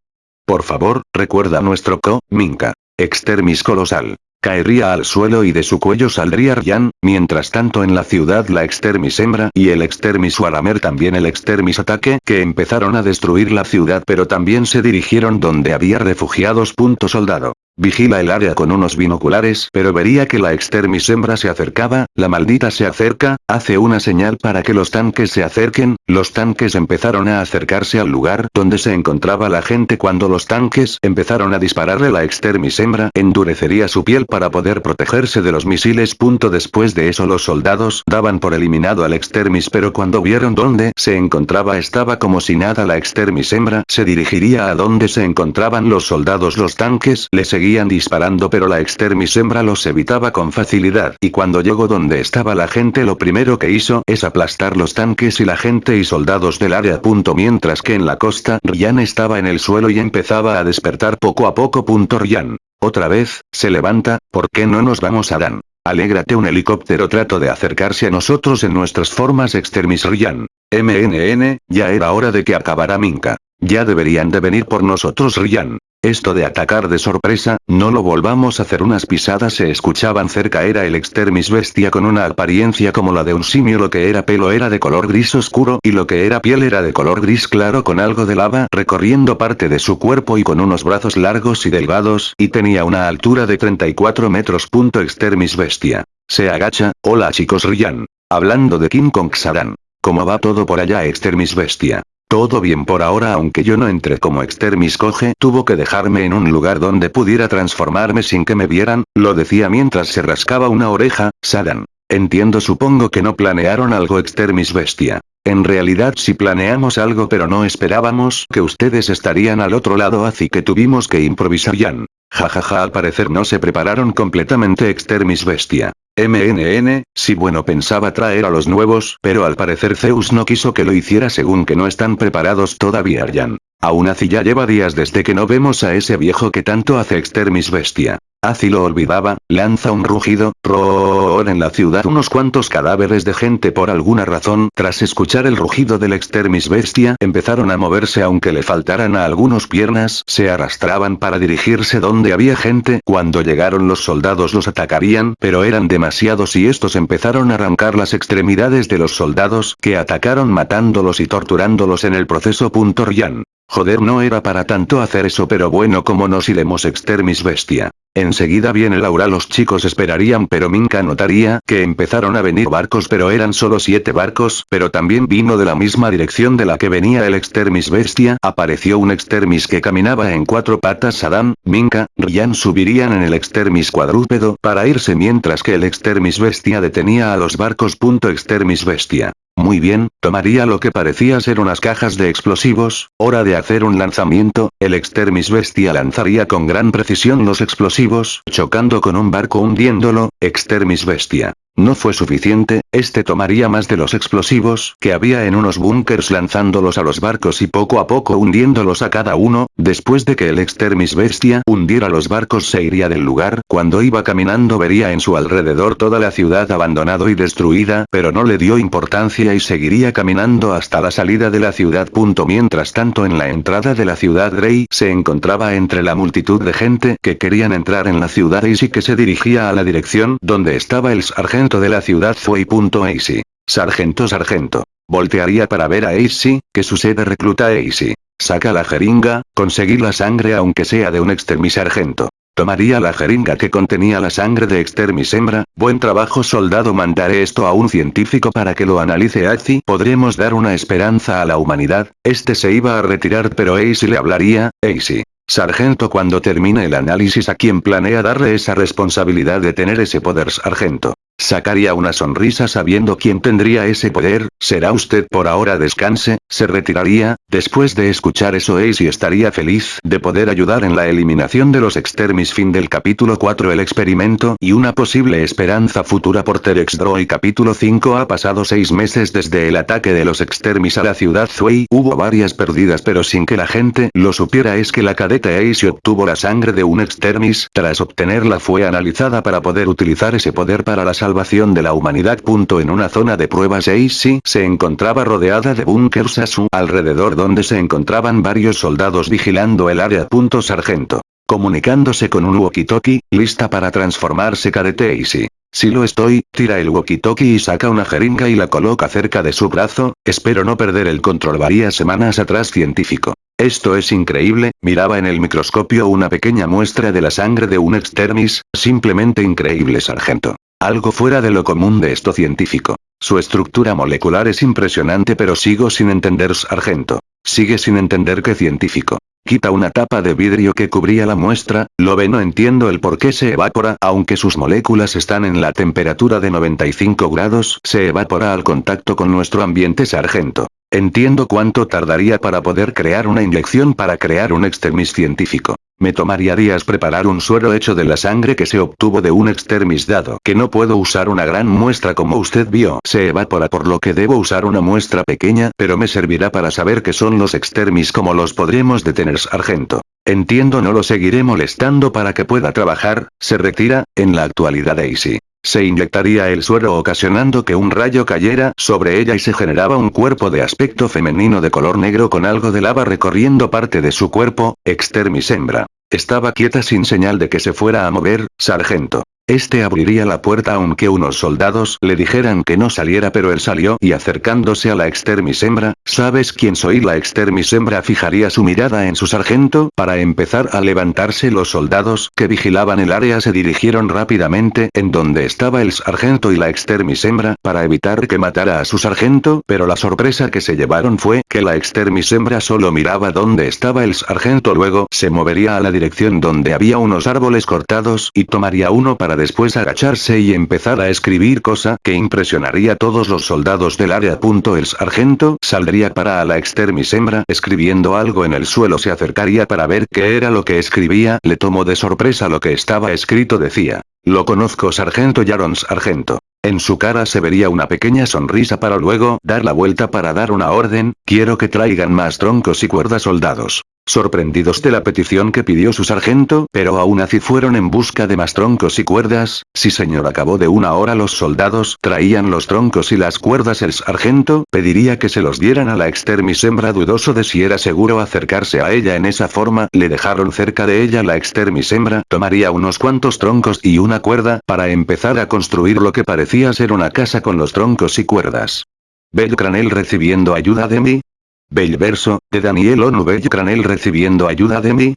Por favor, recuerda nuestro co, Minka. Extermis colosal caería al suelo y de su cuello saldría Ryan, mientras tanto en la ciudad la extermis hembra y el extermis Waramer también el extermis ataque que empezaron a destruir la ciudad pero también se dirigieron donde había refugiados. Soldado. Vigila el área con unos binoculares pero vería que la extermis hembra se acercaba, la maldita se acerca, hace una señal para que los tanques se acerquen, los tanques empezaron a acercarse al lugar donde se encontraba la gente cuando los tanques empezaron a dispararle la extermis hembra endurecería su piel para poder protegerse de los misiles. Punto después de eso los soldados daban por eliminado al extermis pero cuando vieron dónde se encontraba estaba como si nada la extermis hembra se dirigiría a donde se encontraban los soldados los tanques le seguían disparando pero la extermis hembra los evitaba con facilidad y cuando llegó donde estaba la gente lo primero que hizo es aplastar los tanques y la gente y soldados del área. Punto mientras que en la costa Ryan estaba en el suelo y empezaba a despertar poco a poco. Punto Ryan. Otra vez, se levanta, ¿por qué no nos vamos a Dan? Alégrate un helicóptero trato de acercarse a nosotros en nuestras formas extermis Ryan. MNN, ya era hora de que acabara Minka. Ya deberían de venir por nosotros Ryan. Esto de atacar de sorpresa, no lo volvamos a hacer unas pisadas se escuchaban cerca era el extermis bestia con una apariencia como la de un simio lo que era pelo era de color gris oscuro y lo que era piel era de color gris claro con algo de lava recorriendo parte de su cuerpo y con unos brazos largos y delgados y tenía una altura de 34 metros. Punto extermis bestia. Se agacha, hola chicos Ryan. Hablando de King Kong Saran. ¿Cómo va todo por allá extermis bestia? Todo bien por ahora aunque yo no entré como extermis coge tuvo que dejarme en un lugar donde pudiera transformarme sin que me vieran, lo decía mientras se rascaba una oreja, Sadan. Entiendo supongo que no planearon algo extermis bestia. En realidad sí planeamos algo pero no esperábamos que ustedes estarían al otro lado así que tuvimos que improvisar Yan. Jajaja al parecer no se prepararon completamente extermis bestia. MNN, sí bueno pensaba traer a los nuevos, pero al parecer Zeus no quiso que lo hiciera según que no están preparados todavía Aryan. Aún así ya lleva días desde que no vemos a ese viejo que tanto hace extermis bestia. Así lo olvidaba, lanza un rugido, roar en la ciudad unos cuantos cadáveres de gente por alguna razón, tras escuchar el rugido del extermis bestia, empezaron a moverse aunque le faltaran a algunos piernas, se arrastraban para dirigirse donde había gente, cuando llegaron los soldados los atacarían, pero eran demasiados y estos empezaron a arrancar las extremidades de los soldados, que atacaron matándolos y torturándolos en el proceso. Ryan. Joder no era para tanto hacer eso pero bueno como nos iremos extermis bestia. Enseguida viene Laura los chicos esperarían pero Minka notaría que empezaron a venir barcos pero eran solo siete barcos, pero también vino de la misma dirección de la que venía el extermis bestia, apareció un extermis que caminaba en cuatro patas Adam, Minka, Ryan subirían en el extermis cuadrúpedo para irse mientras que el extermis bestia detenía a los barcos. Extermis bestia. Muy bien, tomaría lo que parecía ser unas cajas de explosivos, hora de hacer un lanzamiento, el extermis bestia lanzaría con gran precisión los explosivos, chocando con un barco hundiéndolo, extermis bestia. No fue suficiente, este tomaría más de los explosivos que había en unos búnkers lanzándolos a los barcos y poco a poco hundiéndolos a cada uno, después de que el extermis bestia hundiera los barcos se iría del lugar, cuando iba caminando vería en su alrededor toda la ciudad abandonado y destruida, pero no le dio importancia y seguiría caminando hasta la salida de la ciudad. Mientras tanto en la entrada de la ciudad Rey se encontraba entre la multitud de gente que querían entrar en la ciudad y sí que se dirigía a la dirección donde estaba el sargento de la ciudad Fue.ac. Sargento sargento. Voltearía para ver a AC, que sucede recluta AC. Saca la jeringa, conseguí la sangre aunque sea de un extermis sargento. Tomaría la jeringa que contenía la sangre de extermis hembra, buen trabajo soldado mandaré esto a un científico para que lo analice Azi podremos dar una esperanza a la humanidad, este se iba a retirar pero AC le hablaría, AC. Sargento cuando termine el análisis a quien planea darle esa responsabilidad de tener ese poder sargento. Sacaría una sonrisa sabiendo quién tendría ese poder, será usted por ahora descanse, se retiraría, después de escuchar eso Ace estaría feliz de poder ayudar en la eliminación de los extermis. Fin del capítulo 4 el experimento y una posible esperanza futura por Terex capítulo 5 ha pasado seis meses desde el ataque de los extermis a la ciudad Zui hubo varias perdidas pero sin que la gente lo supiera es que la cadeta Ace obtuvo la sangre de un extermis, tras obtenerla fue analizada para poder utilizar ese poder para la salvación de la humanidad. En una zona de pruebas AC se encontraba rodeada de bunkers a su alrededor donde se encontraban varios soldados vigilando el área. Sargento. Comunicándose con un walkie-talkie, lista para transformarse cadete AC. Si lo estoy, tira el walkie-talkie y saca una jeringa y la coloca cerca de su brazo, espero no perder el control varias semanas atrás científico. Esto es increíble, miraba en el microscopio una pequeña muestra de la sangre de un extermis, simplemente increíble sargento. Algo fuera de lo común de esto científico. Su estructura molecular es impresionante pero sigo sin entender sargento. Sigue sin entender qué científico. Quita una tapa de vidrio que cubría la muestra, lo ve no entiendo el por qué se evapora, aunque sus moléculas están en la temperatura de 95 grados, se evapora al contacto con nuestro ambiente sargento. Entiendo cuánto tardaría para poder crear una inyección para crear un extermis científico. Me tomaría días preparar un suero hecho de la sangre que se obtuvo de un extermis dado que no puedo usar una gran muestra como usted vio. Se evapora por lo que debo usar una muestra pequeña, pero me servirá para saber qué son los extermis como los podremos detener sargento. Entiendo no lo seguiré molestando para que pueda trabajar, se retira, en la actualidad Daisy. Se inyectaría el suero ocasionando que un rayo cayera sobre ella y se generaba un cuerpo de aspecto femenino de color negro con algo de lava recorriendo parte de su cuerpo, extermis hembra. Estaba quieta sin señal de que se fuera a mover, sargento. Este abriría la puerta aunque unos soldados le dijeran que no saliera pero él salió y acercándose a la extermis hembra, ¿sabes quién soy? La extermis hembra fijaría su mirada en su sargento para empezar a levantarse los soldados que vigilaban el área se dirigieron rápidamente en donde estaba el sargento y la extermis hembra para evitar que matara a su sargento pero la sorpresa que se llevaron fue que la extermis hembra solo miraba donde estaba el sargento luego se movería a la dirección donde había unos árboles cortados y tomaría uno para después agacharse y empezar a escribir cosa que impresionaría a todos los soldados del área. El sargento saldría para a la extermis hembra escribiendo algo en el suelo se acercaría para ver qué era lo que escribía, le tomó de sorpresa lo que estaba escrito decía. Lo conozco sargento Yaron sargento. En su cara se vería una pequeña sonrisa para luego dar la vuelta para dar una orden, quiero que traigan más troncos y cuerdas soldados sorprendidos de la petición que pidió su sargento, pero aún así fueron en busca de más troncos y cuerdas, si señor acabó de una hora los soldados traían los troncos y las cuerdas. El sargento pediría que se los dieran a la extermis. Hembra dudoso de si era seguro acercarse a ella en esa forma, le dejaron cerca de ella la extermis. Hembra, tomaría unos cuantos troncos y una cuerda, para empezar a construir lo que parecía ser una casa con los troncos y cuerdas. Belcranel recibiendo ayuda de mí, Bell verso, de Daniel Onu Cranel recibiendo ayuda de mí.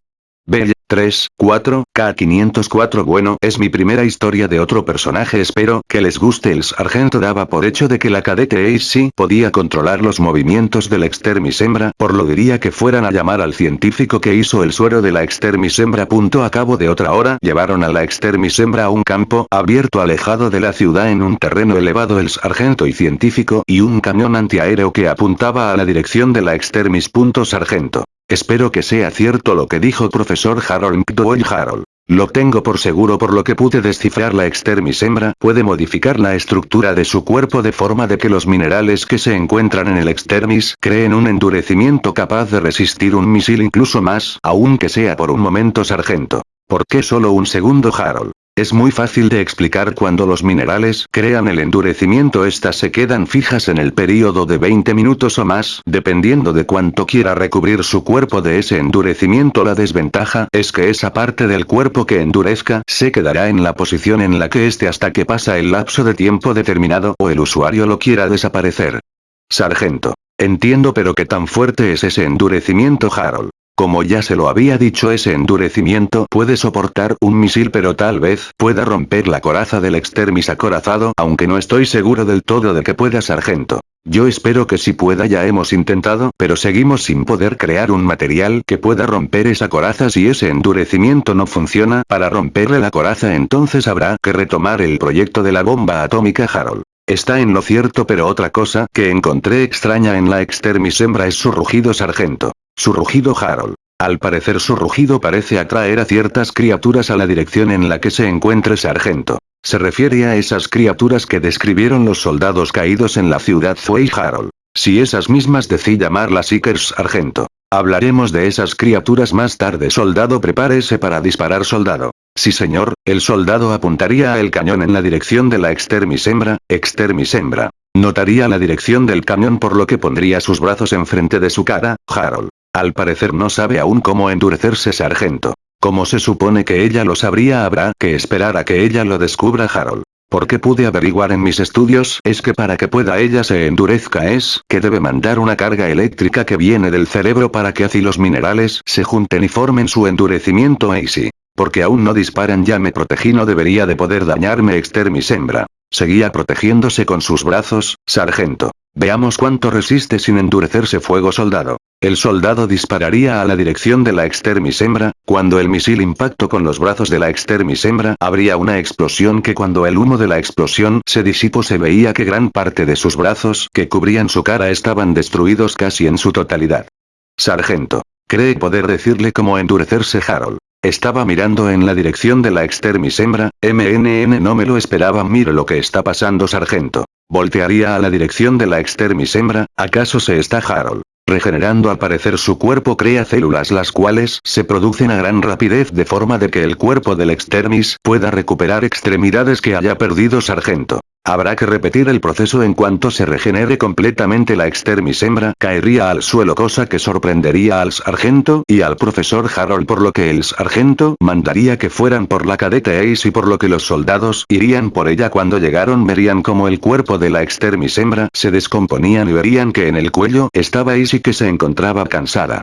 Bell, 3, 4, K504 Bueno, es mi primera historia de otro personaje espero que les guste el sargento daba por hecho de que la cadete Ace podía controlar los movimientos del extermis hembra, por lo diría que fueran a llamar al científico que hizo el suero de la extermis hembra. Punto a cabo de otra hora llevaron a la extermis hembra a un campo abierto alejado de la ciudad en un terreno elevado el sargento y científico y un camión antiaéreo que apuntaba a la dirección de la extermis. Sargento. Espero que sea cierto lo que dijo profesor Harold McDowell Harold. Lo tengo por seguro por lo que pude descifrar la extermis hembra puede modificar la estructura de su cuerpo de forma de que los minerales que se encuentran en el extermis creen un endurecimiento capaz de resistir un misil incluso más, aunque sea por un momento sargento. ¿Por qué solo un segundo Harold? Es muy fácil de explicar cuando los minerales crean el endurecimiento estas se quedan fijas en el periodo de 20 minutos o más, dependiendo de cuánto quiera recubrir su cuerpo de ese endurecimiento la desventaja es que esa parte del cuerpo que endurezca se quedará en la posición en la que esté hasta que pasa el lapso de tiempo determinado o el usuario lo quiera desaparecer. Sargento. Entiendo pero qué tan fuerte es ese endurecimiento Harold. Como ya se lo había dicho ese endurecimiento puede soportar un misil pero tal vez pueda romper la coraza del extermis acorazado aunque no estoy seguro del todo de que pueda sargento. Yo espero que si pueda ya hemos intentado pero seguimos sin poder crear un material que pueda romper esa coraza si ese endurecimiento no funciona para romperle la coraza entonces habrá que retomar el proyecto de la bomba atómica Harold. Está en lo cierto pero otra cosa que encontré extraña en la extermis hembra es su rugido sargento. Su rugido Harold. Al parecer su rugido parece atraer a ciertas criaturas a la dirección en la que se encuentre Sargento. Se refiere a esas criaturas que describieron los soldados caídos en la ciudad Zway Harold. Si esas mismas decí llamarlas Seekers Sargento. Hablaremos de esas criaturas más tarde soldado prepárese para disparar soldado. Sí señor, el soldado apuntaría el cañón en la dirección de la extermis hembra, extermis hembra. Notaría la dirección del cañón por lo que pondría sus brazos enfrente de su cara, Harold. Al parecer no sabe aún cómo endurecerse sargento. Como se supone que ella lo sabría habrá que esperar a que ella lo descubra Harold. Porque pude averiguar en mis estudios es que para que pueda ella se endurezca es que debe mandar una carga eléctrica que viene del cerebro para que así los minerales se junten y formen su endurecimiento AC. Porque aún no disparan ya me protegí no debería de poder dañarme extermis hembra. Seguía protegiéndose con sus brazos, sargento. Veamos cuánto resiste sin endurecerse fuego soldado. El soldado dispararía a la dirección de la extermis hembra, cuando el misil impactó con los brazos de la extermis hembra habría una explosión que cuando el humo de la explosión se disipó se veía que gran parte de sus brazos que cubrían su cara estaban destruidos casi en su totalidad. Sargento. Cree poder decirle cómo endurecerse Harold. Estaba mirando en la dirección de la extermis hembra, MNN no me lo esperaba mire lo que está pasando sargento. Voltearía a la dirección de la extermis hembra, ¿acaso se está Harold? Regenerando al parecer su cuerpo crea células las cuales se producen a gran rapidez de forma de que el cuerpo del extermis pueda recuperar extremidades que haya perdido sargento. Habrá que repetir el proceso en cuanto se regenere completamente la extermis hembra caería al suelo cosa que sorprendería al sargento y al profesor Harold por lo que el sargento mandaría que fueran por la cadete Ace y por lo que los soldados irían por ella cuando llegaron verían como el cuerpo de la extermis hembra se descomponían y verían que en el cuello estaba Ace y que se encontraba cansada.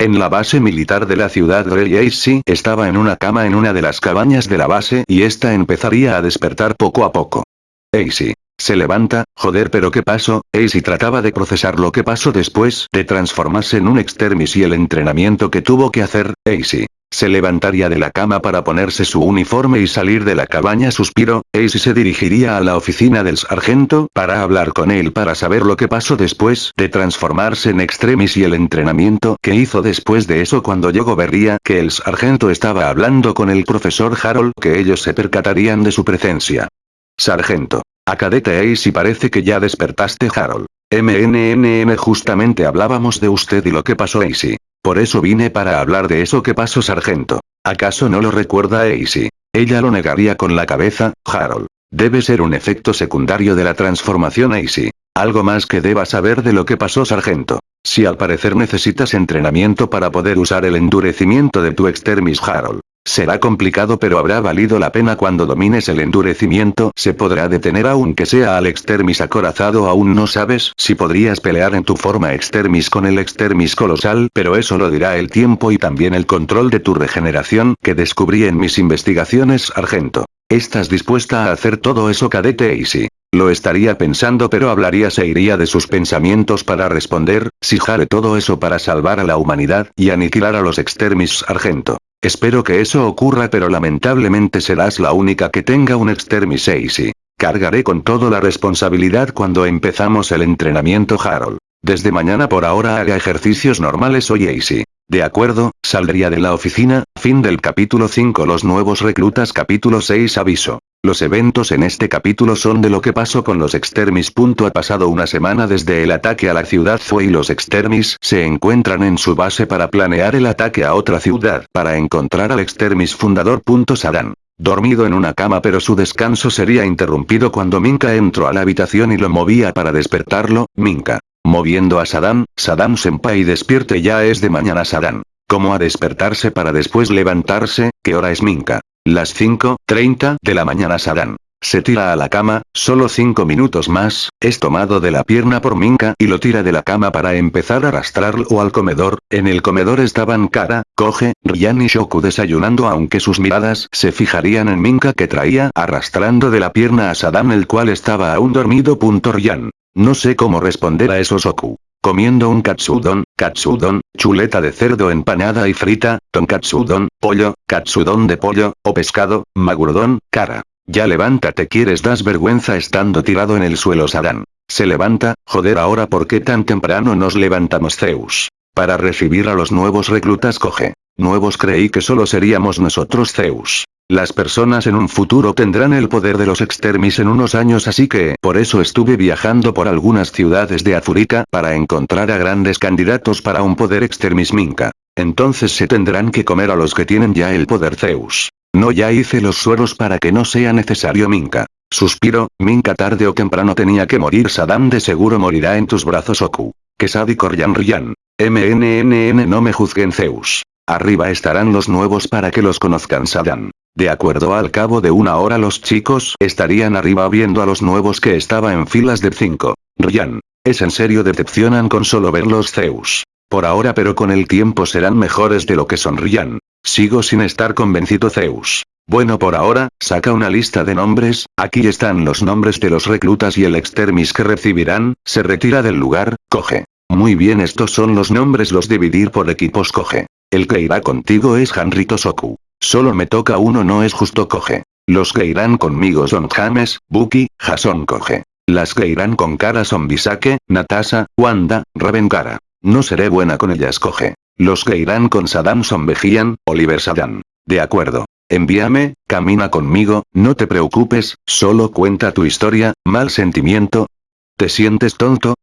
En la base militar de la ciudad Grey Ace estaba en una cama en una de las cabañas de la base y esta empezaría a despertar poco a poco. Ace. Se levanta, joder pero ¿qué pasó? Ace trataba de procesar lo que pasó después de transformarse en un extermis y el entrenamiento que tuvo que hacer, Ace. Se levantaría de la cama para ponerse su uniforme y salir de la cabaña suspiro, Ace se dirigiría a la oficina del sargento para hablar con él para saber lo que pasó después de transformarse en extremis y el entrenamiento que hizo después de eso cuando llegó vería que el sargento estaba hablando con el profesor Harold que ellos se percatarían de su presencia. Sargento. A cadete parece que ya despertaste Harold. MNNN justamente hablábamos de usted y lo que pasó Ace. Por eso vine para hablar de eso que pasó sargento. ¿Acaso no lo recuerda Ace? Ella lo negaría con la cabeza, Harold. Debe ser un efecto secundario de la transformación Ace. Algo más que deba saber de lo que pasó sargento. Si al parecer necesitas entrenamiento para poder usar el endurecimiento de tu extermis Harold. Será complicado pero habrá valido la pena cuando domines el endurecimiento se podrá detener aunque sea al extermis acorazado aún no sabes si podrías pelear en tu forma extermis con el extermis colosal pero eso lo dirá el tiempo y también el control de tu regeneración que descubrí en mis investigaciones Argento. ¿Estás dispuesta a hacer todo eso cadete Easy? Lo estaría pensando pero hablaría se iría de sus pensamientos para responder, si jare todo eso para salvar a la humanidad y aniquilar a los extermis Argento. Espero que eso ocurra pero lamentablemente serás la única que tenga un extermis y Cargaré con toda la responsabilidad cuando empezamos el entrenamiento Harold. Desde mañana por ahora haga ejercicios normales hoy Easy. De acuerdo, saldría de la oficina, fin del capítulo 5 Los nuevos reclutas capítulo 6 Aviso. Los eventos en este capítulo son de lo que pasó con los extermis. Ha pasado una semana desde el ataque a la ciudad Fue y los extermis se encuentran en su base para planear el ataque a otra ciudad para encontrar al extermis fundador. Sadan. Dormido en una cama pero su descanso sería interrumpido cuando Minka entró a la habitación y lo movía para despertarlo, Minka. Moviendo a Saddam, Saddam Senpai despierte ya es de mañana Saddam. ¿Cómo a despertarse para después levantarse? ¿Qué hora es Minka? Las 5.30 de la mañana Sadan. Se tira a la cama, solo 5 minutos más, es tomado de la pierna por Minka y lo tira de la cama para empezar a arrastrarlo al comedor, en el comedor estaban Kara, Koge, Ryan y Shoku desayunando aunque sus miradas se fijarían en Minka que traía arrastrando de la pierna a Sadan el cual estaba aún dormido. Ryan. No sé cómo responder a eso Shoku. Comiendo un katsudon, katsudon, chuleta de cerdo empanada y frita, tonkatsudon, pollo, katsudon de pollo, o pescado, magurdón, cara. Ya levántate quieres das vergüenza estando tirado en el suelo Sadan. Se levanta, joder ahora por qué tan temprano nos levantamos Zeus. Para recibir a los nuevos reclutas coge. Nuevos creí que solo seríamos nosotros Zeus. Las personas en un futuro tendrán el poder de los extermis en unos años así que por eso estuve viajando por algunas ciudades de África para encontrar a grandes candidatos para un poder extermis Minka. Entonces se tendrán que comer a los que tienen ya el poder Zeus. No ya hice los sueros para que no sea necesario Minka. Suspiro, Minka tarde o temprano tenía que morir Saddam de seguro morirá en tus brazos Oku. Que sádico Ryan Ryan. MNNN no me juzguen Zeus. Arriba estarán los nuevos para que los conozcan Saddam. De acuerdo al cabo de una hora los chicos estarían arriba viendo a los nuevos que estaba en filas de 5. Ryan. Es en serio decepcionan con solo ver los Zeus. Por ahora pero con el tiempo serán mejores de lo que sonrían. Sigo sin estar convencido Zeus. Bueno por ahora, saca una lista de nombres, aquí están los nombres de los reclutas y el extermis que recibirán, se retira del lugar, coge. Muy bien estos son los nombres los dividir por equipos coge. El que irá contigo es Hanrito Soku. Solo me toca uno no es justo coge. Los que irán conmigo son James, Buki, Jason coge. Las que irán con cara son Bisake, Natasha, Wanda, Ravenkara. No seré buena con ellas coge. Los que irán con Saddam son Vejian, Oliver Saddam. De acuerdo. Envíame, camina conmigo, no te preocupes, solo cuenta tu historia, mal sentimiento. ¿Te sientes tonto?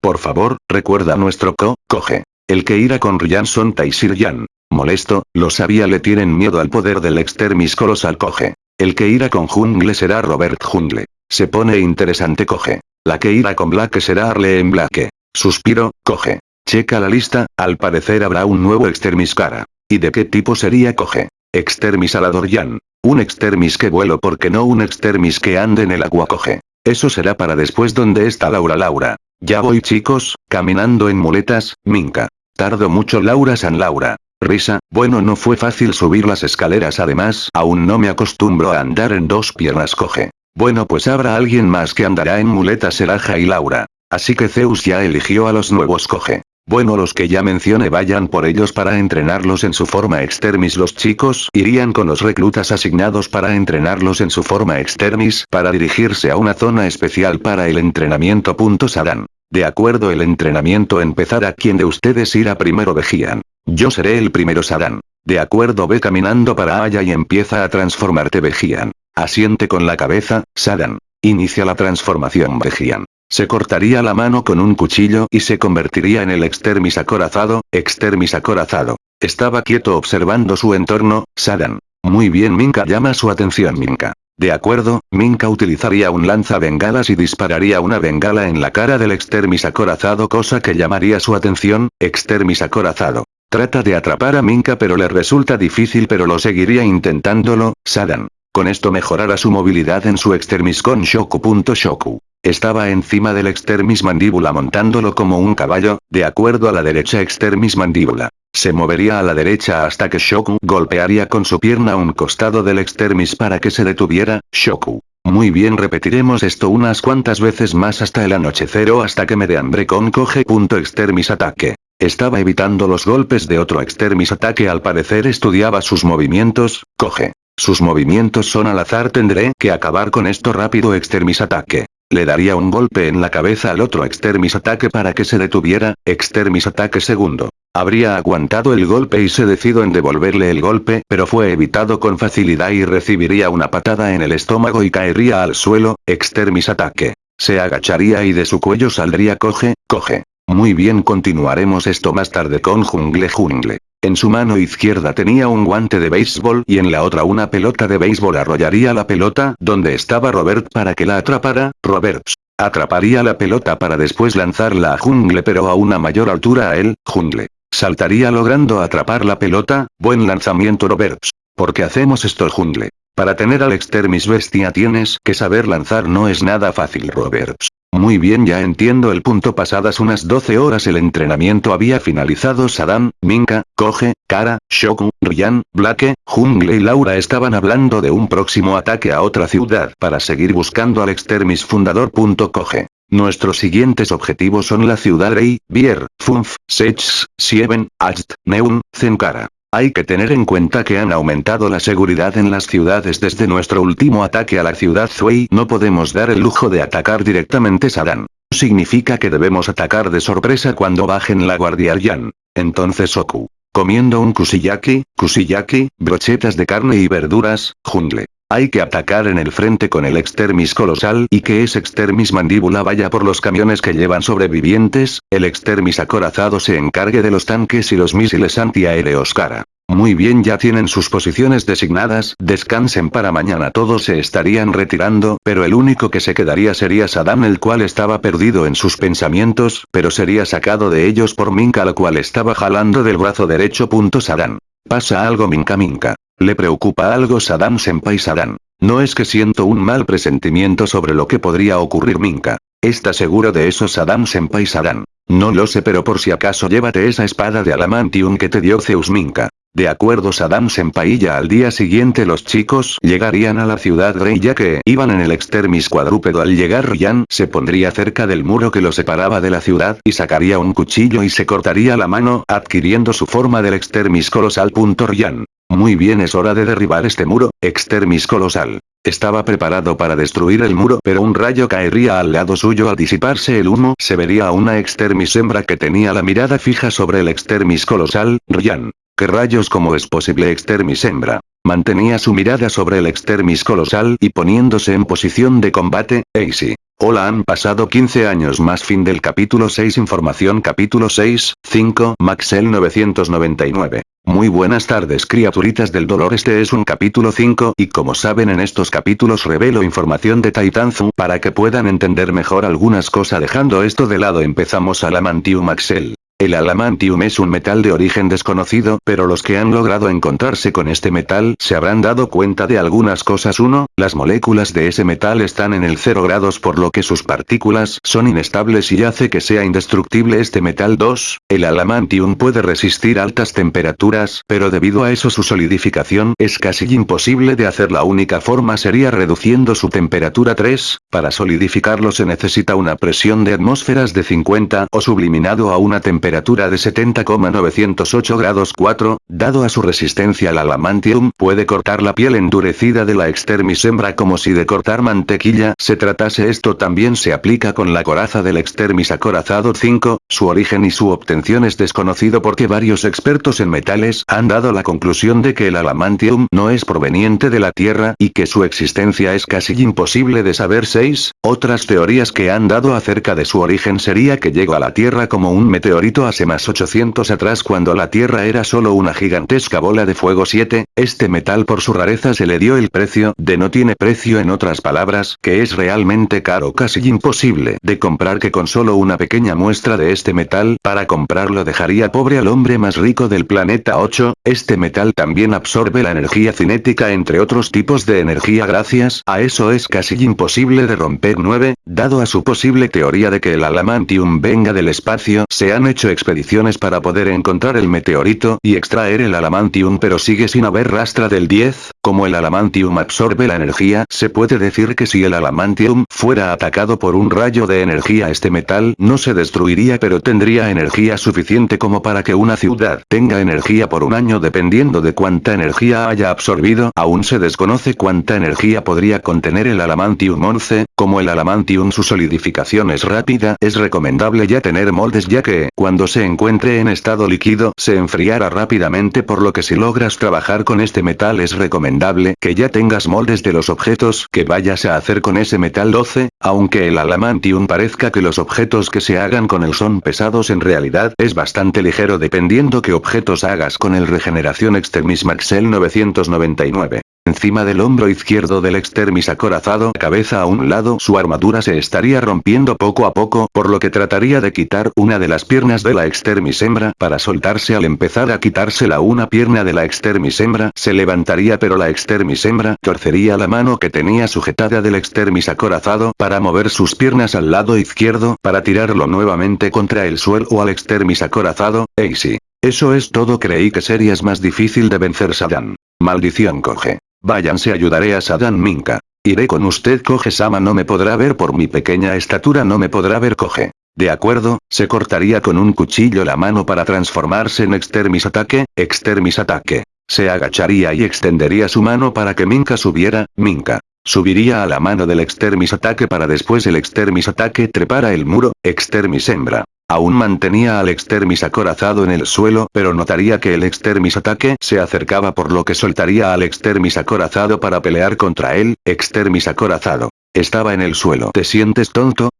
Por favor, recuerda nuestro co, coge. El que irá con Ryan son Taisir Yan. Molesto, lo sabía le tienen miedo al poder del extermis colosal coge. El que irá con Jungle será Robert Jungle. Se pone interesante coge. La que irá con Black será Arlene Black. Suspiro, coge. Checa la lista, al parecer habrá un nuevo extermis cara. ¿Y de qué tipo sería coge? Extermis Aladorian. Un extermis que vuelo porque no un extermis que ande en el agua coge. Eso será para después donde está Laura Laura. Ya voy chicos, caminando en muletas, Minka. Tardo mucho Laura San Laura. Risa, bueno no fue fácil subir las escaleras además, aún no me acostumbro a andar en dos piernas coge. Bueno pues habrá alguien más que andará en muletas Seraja y Laura. Así que Zeus ya eligió a los nuevos coge. Bueno los que ya mencioné vayan por ellos para entrenarlos en su forma extermis los chicos irían con los reclutas asignados para entrenarlos en su forma extermis para dirigirse a una zona especial para el entrenamiento. Sarán. De acuerdo el entrenamiento empezará quien de ustedes irá primero Vejian. Yo seré el primero Sarán. De acuerdo ve caminando para allá y empieza a transformarte Vejian. Asiente con la cabeza, Sadan. Inicia la transformación Vejian. Se cortaría la mano con un cuchillo y se convertiría en el extermis acorazado, extermis acorazado. Estaba quieto observando su entorno, Sadan. Muy bien Minka llama su atención Minka. De acuerdo, Minka utilizaría un lanza bengalas y dispararía una bengala en la cara del extermis acorazado cosa que llamaría su atención, extermis acorazado. Trata de atrapar a Minka pero le resulta difícil pero lo seguiría intentándolo, Sadan. Con esto mejorará su movilidad en su extermis con Shoku. Shoku. Estaba encima del extermis mandíbula montándolo como un caballo, de acuerdo a la derecha extermis mandíbula. Se movería a la derecha hasta que Shoku golpearía con su pierna un costado del extermis para que se detuviera, Shoku. Muy bien repetiremos esto unas cuantas veces más hasta el anochecer o hasta que me dé hambre con coge. Extermis ataque. Estaba evitando los golpes de otro extermis ataque al parecer estudiaba sus movimientos, coge. Sus movimientos son al azar tendré que acabar con esto rápido extermis ataque. Le daría un golpe en la cabeza al otro extermis ataque para que se detuviera, extermis ataque segundo. Habría aguantado el golpe y se decidió en devolverle el golpe, pero fue evitado con facilidad y recibiría una patada en el estómago y caería al suelo, extermis ataque. Se agacharía y de su cuello saldría coge, coge. Muy bien continuaremos esto más tarde con Jungle Jungle. En su mano izquierda tenía un guante de béisbol y en la otra una pelota de béisbol arrollaría la pelota donde estaba Robert para que la atrapara, Roberts. Atraparía la pelota para después lanzarla a Jungle pero a una mayor altura a él, Jungle. Saltaría logrando atrapar la pelota, buen lanzamiento Roberts. ¿Por qué hacemos esto Jungle? Para tener al extermis bestia tienes que saber lanzar no es nada fácil Roberts. Muy bien ya entiendo el punto pasadas unas 12 horas el entrenamiento había finalizado Saddam, Minka, Koge, Kara, Shoku, Ryan, Blake, Jungle y Laura estaban hablando de un próximo ataque a otra ciudad para seguir buscando al extermis fundador. Koge. Nuestros siguientes objetivos son la ciudad Rey, Bier, Funf, Sechs, Sieben, Acht, Neun, Zenkara. Hay que tener en cuenta que han aumentado la seguridad en las ciudades desde nuestro último ataque a la ciudad Zui. No podemos dar el lujo de atacar directamente Sadan. Significa que debemos atacar de sorpresa cuando bajen la guardia Yan. Entonces Oku. Comiendo un kusiyaki, kusiyaki, brochetas de carne y verduras, jungle. Hay que atacar en el frente con el extermis colosal y que ese extermis mandíbula vaya por los camiones que llevan sobrevivientes, el extermis acorazado se encargue de los tanques y los misiles antiaéreos cara. Muy bien ya tienen sus posiciones designadas, descansen para mañana todos se estarían retirando, pero el único que se quedaría sería Saddam el cual estaba perdido en sus pensamientos, pero sería sacado de ellos por Minka la cual estaba jalando del brazo derecho. Saddam. Pasa algo Minka Minka. Le preocupa algo Saddam Senpai Saddam. No es que siento un mal presentimiento sobre lo que podría ocurrir Minka. ¿Está seguro de eso Saddam Senpai Saddam? No lo sé pero por si acaso llévate esa espada de Alamantium que te dio Zeus Minka. De acuerdo Saddam Senpai ya al día siguiente los chicos llegarían a la ciudad Grey ya que iban en el extermis cuadrúpedo al llegar Ryan se pondría cerca del muro que lo separaba de la ciudad y sacaría un cuchillo y se cortaría la mano adquiriendo su forma del extermis colosal. Ryan. Muy bien es hora de derribar este muro, extermis colosal. Estaba preparado para destruir el muro pero un rayo caería al lado suyo al disiparse el humo se vería a una extermis hembra que tenía la mirada fija sobre el extermis colosal, Ryan. ¿Qué rayos como es posible extermis hembra? Mantenía su mirada sobre el extermis colosal y poniéndose en posición de combate, Easy. Hola han pasado 15 años más fin del capítulo 6 información capítulo 6, 5 Maxel 999. Muy buenas tardes criaturitas del dolor este es un capítulo 5 y como saben en estos capítulos revelo información de Titanzu para que puedan entender mejor algunas cosas dejando esto de lado empezamos a la Mantium Maxel. El alamantium es un metal de origen desconocido, pero los que han logrado encontrarse con este metal se habrán dado cuenta de algunas cosas. 1, las moléculas de ese metal están en el 0 grados por lo que sus partículas son inestables y hace que sea indestructible este metal. 2, el alamantium puede resistir altas temperaturas, pero debido a eso su solidificación es casi imposible de hacer. La única forma sería reduciendo su temperatura. 3, para solidificarlo se necesita una presión de atmósferas de 50 o subliminado a una temperatura de 70,908 grados 4, dado a su resistencia al alamantium, puede cortar la piel endurecida de la extermis hembra como si de cortar mantequilla se tratase. Esto también se aplica con la coraza del extermis acorazado 5, su origen y su obtención es desconocido porque varios expertos en metales han dado la conclusión de que el alamantium no es proveniente de la Tierra y que su existencia es casi imposible de saber. 6, otras teorías que han dado acerca de su origen sería que llegó a la Tierra como un meteorito hace más 800 atrás cuando la Tierra era solo una gigantesca bola de fuego 7, este metal por su rareza se le dio el precio de no tiene precio en otras palabras, que es realmente caro casi imposible de comprar que con solo una pequeña muestra de este metal para comprarlo dejaría pobre al hombre más rico del planeta 8, este metal también absorbe la energía cinética entre otros tipos de energía gracias a eso es casi imposible de romper 9, dado a su posible teoría de que el alamantium venga del espacio se han hecho expediciones para poder encontrar el meteorito y extraer el alamantium pero sigue sin haber rastra del 10, como el alamantium absorbe la energía, se puede decir que si el alamantium fuera atacado por un rayo de energía este metal no se destruiría pero tendría energía suficiente como para que una ciudad tenga energía por un año dependiendo de cuánta energía haya absorbido, aún se desconoce cuánta energía podría contener el alamantium 11, como el alamantium su solidificación es rápida, es recomendable ya tener moldes ya que, cuando se encuentre en estado líquido, se enfriará rápidamente por lo que si logras trabajar con este metal es recomendable que ya tengas moldes de los objetos que vayas a hacer con ese metal 12, aunque el alamantium parezca que los objetos que se hagan con él son pesados en realidad es bastante ligero dependiendo qué objetos hagas con el regeneración extremis Maxel 999. Encima del hombro izquierdo del extermis acorazado cabeza a un lado su armadura se estaría rompiendo poco a poco por lo que trataría de quitar una de las piernas de la extermis hembra para soltarse al empezar a quitársela una pierna de la extermis hembra se levantaría pero la extermis hembra torcería la mano que tenía sujetada del extermis acorazado para mover sus piernas al lado izquierdo para tirarlo nuevamente contra el suelo o al extermis acorazado, Easy. Eso es todo creí que serías más difícil de vencer Saddam. Maldición coge. Váyanse ayudaré a Sadan Minka. Iré con usted coge Sama no me podrá ver por mi pequeña estatura no me podrá ver coge. De acuerdo, se cortaría con un cuchillo la mano para transformarse en extermis ataque, extermis ataque. Se agacharía y extendería su mano para que Minka subiera, Minka. Subiría a la mano del extermis ataque para después el extermis ataque trepara el muro, extermis hembra. Aún mantenía al extermis acorazado en el suelo pero notaría que el extermis ataque se acercaba por lo que soltaría al extermis acorazado para pelear contra él, extermis acorazado. Estaba en el suelo. ¿Te sientes tonto?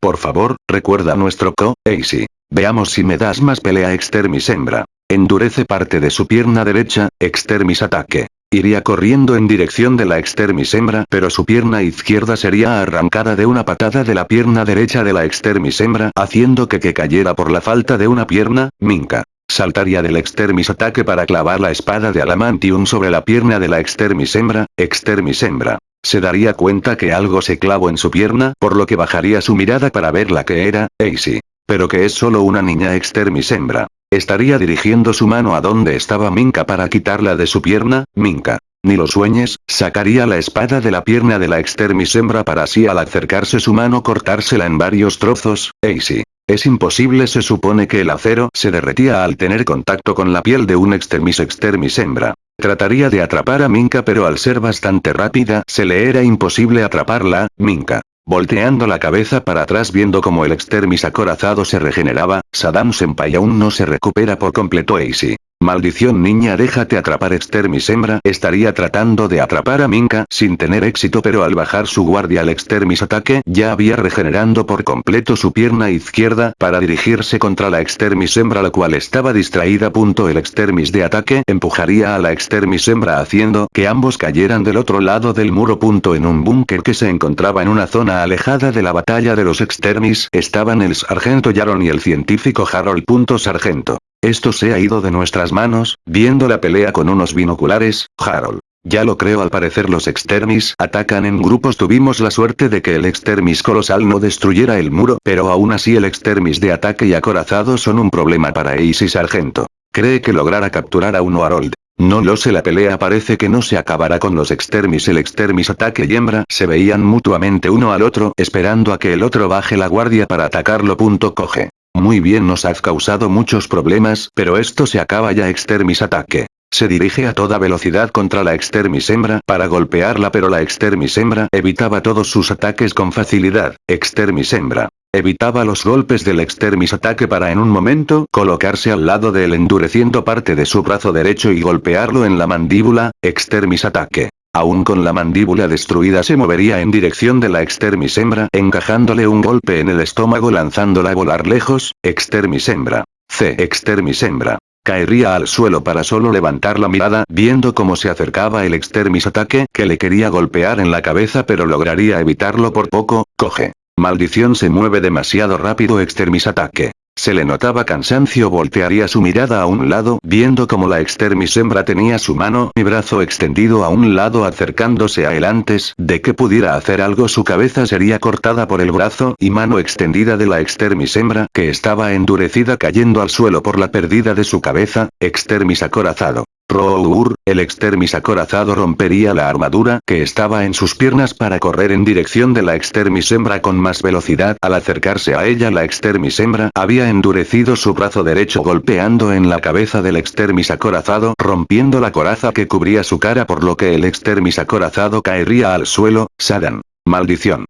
Por favor, recuerda nuestro co, Easy. Veamos si me das más pelea extermis hembra. Endurece parte de su pierna derecha, extermis ataque. Iría corriendo en dirección de la extermis hembra pero su pierna izquierda sería arrancada de una patada de la pierna derecha de la extermis hembra haciendo que que cayera por la falta de una pierna, Minka. saltaría del extermis ataque para clavar la espada de Alamantium sobre la pierna de la extermis hembra, extermis hembra. Se daría cuenta que algo se clavó en su pierna, por lo que bajaría su mirada para ver la que era, Easy. Pero que es solo una niña extermis hembra. Estaría dirigiendo su mano a donde estaba Minka para quitarla de su pierna, Minka. Ni lo sueñes, sacaría la espada de la pierna de la extermis hembra para así al acercarse su mano cortársela en varios trozos, Easy. Es imposible se supone que el acero se derretía al tener contacto con la piel de un extermis extermis hembra. Trataría de atrapar a Minka pero al ser bastante rápida se le era imposible atraparla, Minka. Volteando la cabeza para atrás viendo como el extermis acorazado se regeneraba, Saddam Senpai aún no se recupera por completo Easy. Maldición niña déjate atrapar extermis hembra estaría tratando de atrapar a Minka sin tener éxito pero al bajar su guardia al extermis ataque ya había regenerando por completo su pierna izquierda para dirigirse contra la extermis hembra la cual estaba distraída. Punto el extermis de ataque empujaría a la extermis hembra haciendo que ambos cayeran del otro lado del muro. Punto en un búnker que se encontraba en una zona alejada de la batalla de los extermis estaban el sargento Yaron y el científico Harold. Punto sargento. Esto se ha ido de nuestras manos, viendo la pelea con unos binoculares, Harold. Ya lo creo al parecer los extermis atacan en grupos tuvimos la suerte de que el extermis colosal no destruyera el muro pero aún así el extermis de ataque y acorazado son un problema para Ace y Sargento. Cree que logrará capturar a uno Harold. No lo sé la pelea parece que no se acabará con los extermis el extermis ataque y hembra se veían mutuamente uno al otro esperando a que el otro baje la guardia para atacarlo. Punto coge. Muy bien nos has causado muchos problemas, pero esto se acaba ya extermis ataque. Se dirige a toda velocidad contra la extermis hembra para golpearla pero la extermis hembra evitaba todos sus ataques con facilidad, extermis hembra. Evitaba los golpes del extermis ataque para en un momento colocarse al lado de él endureciendo parte de su brazo derecho y golpearlo en la mandíbula, extermis ataque. Aún con la mandíbula destruida se movería en dirección de la extermis hembra encajándole un golpe en el estómago lanzándola a volar lejos, extermis hembra. C. Extermis hembra. Caería al suelo para solo levantar la mirada viendo cómo se acercaba el extermis ataque que le quería golpear en la cabeza pero lograría evitarlo por poco, coge. Maldición se mueve demasiado rápido extermis ataque. Se le notaba cansancio voltearía su mirada a un lado viendo como la extermis hembra tenía su mano y brazo extendido a un lado acercándose a él antes de que pudiera hacer algo su cabeza sería cortada por el brazo y mano extendida de la extermis hembra que estaba endurecida cayendo al suelo por la pérdida de su cabeza, extermis acorazado. Rour, el extermis acorazado rompería la armadura que estaba en sus piernas para correr en dirección de la extermis hembra con más velocidad. Al acercarse a ella la extermis hembra había endurecido su brazo derecho golpeando en la cabeza del extermis acorazado rompiendo la coraza que cubría su cara por lo que el extermis acorazado caería al suelo, Sadan. Maldición.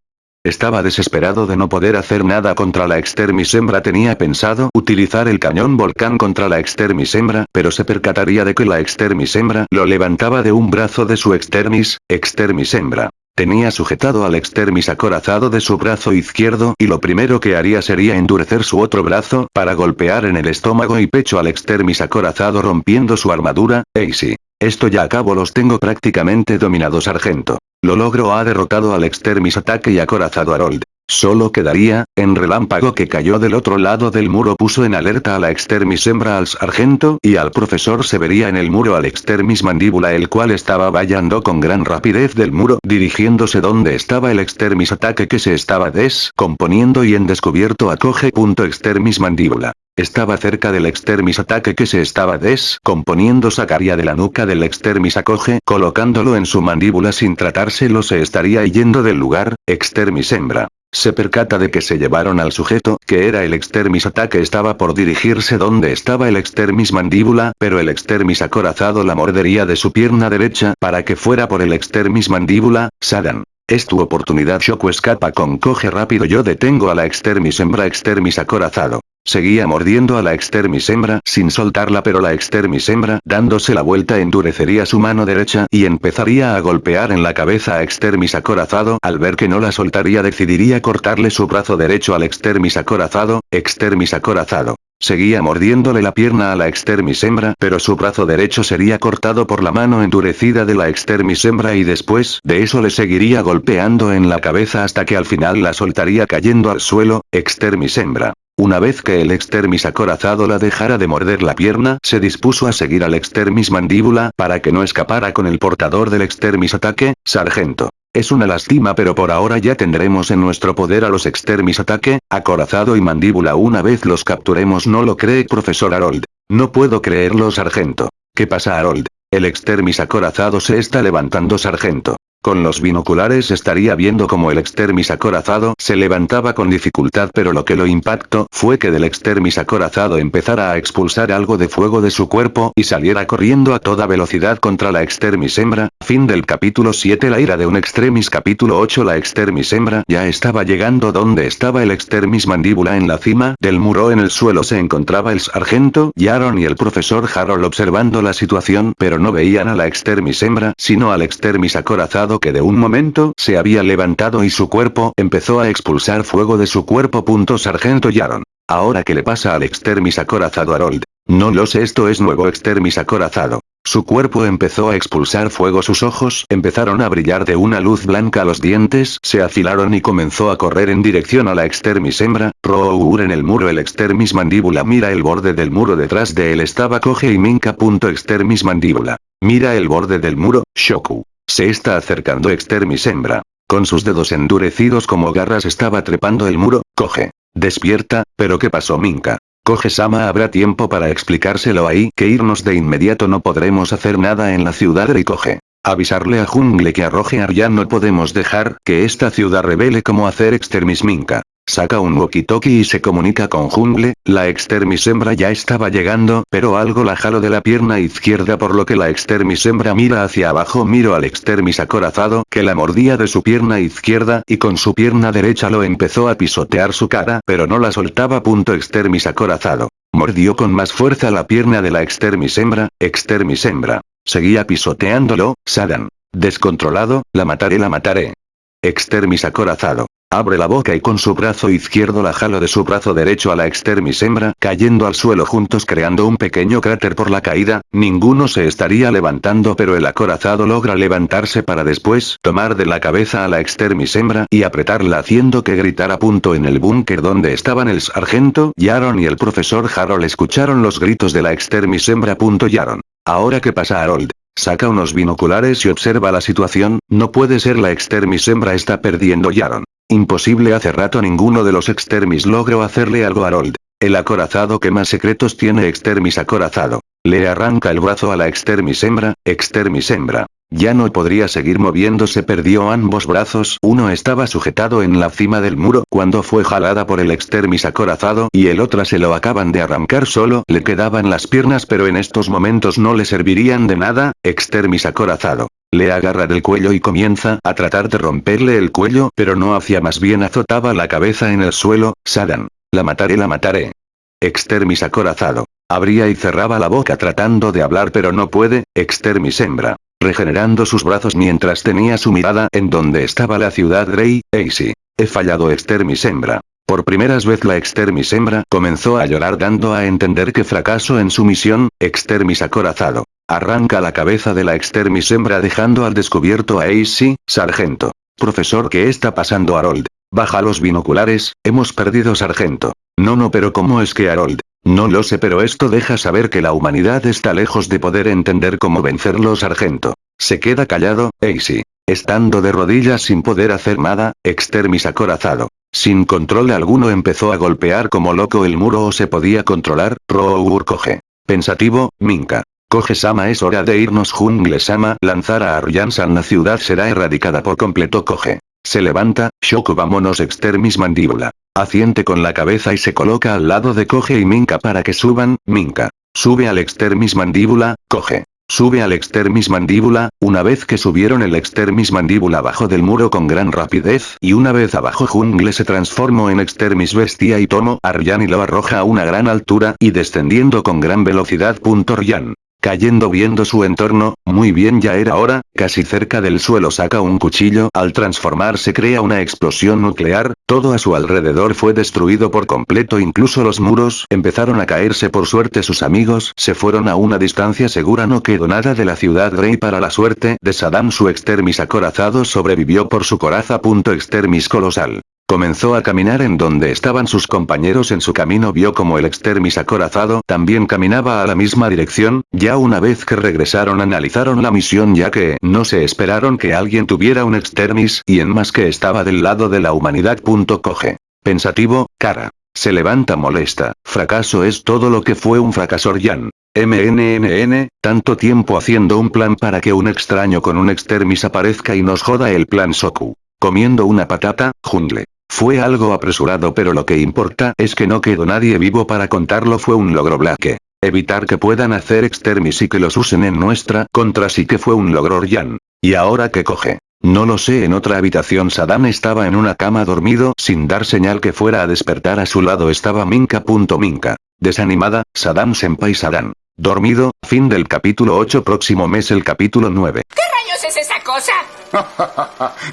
Estaba desesperado de no poder hacer nada contra la extermis hembra tenía pensado utilizar el cañón volcán contra la extermis hembra pero se percataría de que la extermis hembra lo levantaba de un brazo de su extermis, extermis hembra. Tenía sujetado al extermis acorazado de su brazo izquierdo y lo primero que haría sería endurecer su otro brazo para golpear en el estómago y pecho al extermis acorazado rompiendo su armadura, Easy. Esto ya acabo los tengo prácticamente dominado sargento. Lo logro ha derrotado al extermis ataque y acorazado a Harold. Solo quedaría, en relámpago que cayó del otro lado del muro puso en alerta a la extermis hembra al sargento y al profesor se vería en el muro al extermis mandíbula el cual estaba vallando con gran rapidez del muro dirigiéndose donde estaba el extermis ataque que se estaba descomponiendo y en descubierto acoge. Extermis mandíbula. Estaba cerca del extermis ataque que se estaba descomponiendo sacaría de la nuca del extermis acoge colocándolo en su mandíbula sin tratárselo se estaría yendo del lugar, extermis hembra. Se percata de que se llevaron al sujeto, que era el extermis ataque estaba por dirigirse donde estaba el extermis mandíbula, pero el extermis acorazado la mordería de su pierna derecha para que fuera por el extermis mandíbula, Sadan. Es tu oportunidad Shoko escapa con coge rápido yo detengo a la extermis hembra extermis acorazado. Seguía mordiendo a la extermis hembra sin soltarla pero la extermis hembra dándose la vuelta endurecería su mano derecha y empezaría a golpear en la cabeza a extermis acorazado al ver que no la soltaría decidiría cortarle su brazo derecho al extermis acorazado, extermis acorazado. Seguía mordiéndole la pierna a la extermis hembra pero su brazo derecho sería cortado por la mano endurecida de la extermis hembra y después de eso le seguiría golpeando en la cabeza hasta que al final la soltaría cayendo al suelo, extermis hembra. Una vez que el extermis acorazado la dejara de morder la pierna, se dispuso a seguir al extermis mandíbula para que no escapara con el portador del extermis ataque, sargento. Es una lástima pero por ahora ya tendremos en nuestro poder a los extermis ataque, acorazado y mandíbula una vez los capturemos no lo cree profesor Harold. No puedo creerlo sargento. ¿Qué pasa Harold? El extermis acorazado se está levantando sargento. Con los binoculares estaría viendo como el extermis acorazado se levantaba con dificultad pero lo que lo impactó fue que del extermis acorazado empezara a expulsar algo de fuego de su cuerpo y saliera corriendo a toda velocidad contra la extermis hembra. Fin del capítulo 7 La ira de un extremis capítulo 8 La extermis hembra ya estaba llegando donde estaba el extermis mandíbula en la cima del muro en el suelo se encontraba el sargento Yaron y el profesor Harold observando la situación pero no veían a la extermis hembra sino al extermis acorazado que de un momento se había levantado y su cuerpo empezó a expulsar fuego de su cuerpo. Punto Sargento Yaron. Ahora que le pasa al extermis acorazado Harold. No lo sé esto es nuevo extermis acorazado. Su cuerpo empezó a expulsar fuego sus ojos empezaron a brillar de una luz blanca los dientes se afilaron y comenzó a correr en dirección a la extermis hembra, Rour en el muro el extermis mandíbula mira el borde del muro detrás de él estaba coge y minca. Extermis mandíbula. Mira el borde del muro, Shoku. Se está acercando extermis hembra. Con sus dedos endurecidos como garras estaba trepando el muro, coge. Despierta, pero ¿qué pasó Minka? Coge Sama habrá tiempo para explicárselo ahí que irnos de inmediato no podremos hacer nada en la ciudad y coge. Avisarle a Jungle que arroje Aryan no podemos dejar que esta ciudad revele cómo hacer extermis Minka. Saca un walkie-talkie y se comunica con Jungle, la extermis hembra ya estaba llegando, pero algo la jalo de la pierna izquierda por lo que la extermis hembra mira hacia abajo miro al extermis acorazado que la mordía de su pierna izquierda y con su pierna derecha lo empezó a pisotear su cara pero no la soltaba. Punto extermis acorazado. Mordió con más fuerza la pierna de la extermis hembra, extermis hembra. Seguía pisoteándolo, Sadan. Descontrolado, la mataré la mataré. Extermis acorazado. Abre la boca y con su brazo izquierdo la jalo de su brazo derecho a la extermis hembra, cayendo al suelo juntos creando un pequeño cráter por la caída, ninguno se estaría levantando pero el acorazado logra levantarse para después tomar de la cabeza a la extermis hembra y apretarla haciendo que gritara punto en el búnker donde estaban el sargento Yaron y el profesor Harold escucharon los gritos de la extermis hembra. Punto Yaron. Ahora qué pasa Harold. Saca unos binoculares y observa la situación, no puede ser la extermis hembra está perdiendo Yaron. Imposible hace rato ninguno de los extermis logró hacerle algo a Harold. El acorazado que más secretos tiene extermis acorazado. Le arranca el brazo a la extermis hembra, extermis hembra. Ya no podría seguir moviéndose perdió ambos brazos uno estaba sujetado en la cima del muro cuando fue jalada por el extermis acorazado y el otro se lo acaban de arrancar solo le quedaban las piernas pero en estos momentos no le servirían de nada, extermis acorazado. Le agarra del cuello y comienza a tratar de romperle el cuello pero no hacía más bien azotaba la cabeza en el suelo, Sadan. La mataré la mataré. Extermis acorazado. Abría y cerraba la boca tratando de hablar pero no puede, extermis hembra. Regenerando sus brazos mientras tenía su mirada en donde estaba la ciudad Grey, Easy. He fallado extermis hembra. Por primeras vez la extermis hembra comenzó a llorar dando a entender que fracaso en su misión, extermis acorazado. Arranca la cabeza de la extermis hembra dejando al descubierto a Ace, sargento. Profesor ¿qué está pasando Harold? Baja los binoculares, hemos perdido sargento. No no pero ¿cómo es que Harold? No lo sé pero esto deja saber que la humanidad está lejos de poder entender cómo vencerlo sargento. Se queda callado, Ace. Estando de rodillas sin poder hacer nada, extermis acorazado. Sin control alguno empezó a golpear como loco el muro o se podía controlar, Rour coge. Pensativo, Minka. Coge Sama es hora de irnos Jungle Sama lanzar a Aryansan la ciudad será erradicada por completo coge. Se levanta, Shoku vámonos extermis mandíbula. Aciente con la cabeza y se coloca al lado de Coge y Minka para que suban, Minka. Sube al extermis mandíbula, Coge. Sube al extermis mandíbula, una vez que subieron el extermis mandíbula abajo del muro con gran rapidez y una vez abajo Jungle se transformó en extermis bestia y tomo Aryan y lo arroja a una gran altura y descendiendo con gran velocidad. Ryan. Cayendo viendo su entorno, muy bien ya era hora, casi cerca del suelo saca un cuchillo, al transformarse crea una explosión nuclear, todo a su alrededor fue destruido por completo incluso los muros empezaron a caerse por suerte sus amigos se fueron a una distancia segura no quedó nada de la ciudad Grey para la suerte de Saddam su extermis acorazado sobrevivió por su coraza. Extermis colosal. Comenzó a caminar en donde estaban sus compañeros en su camino vio como el extermis acorazado también caminaba a la misma dirección, ya una vez que regresaron analizaron la misión ya que no se esperaron que alguien tuviera un extermis y en más que estaba del lado de la humanidad. Coge. Pensativo, cara. Se levanta molesta, fracaso es todo lo que fue un fracasor Jan. MNNN, tanto tiempo haciendo un plan para que un extraño con un extermis aparezca y nos joda el plan Soku. Comiendo una patata, jungle. Fue algo apresurado pero lo que importa es que no quedó nadie vivo para contarlo fue un logro Black. Evitar que puedan hacer extermis y que los usen en nuestra contra sí que fue un logro Jan. ¿Y ahora qué coge? No lo sé en otra habitación Saddam estaba en una cama dormido sin dar señal que fuera a despertar a su lado estaba Minka. Minka. Desanimada, Saddam Senpai Saddam. Dormido, fin del capítulo 8 próximo mes el capítulo 9. ¿Qué rayos es esa cosa?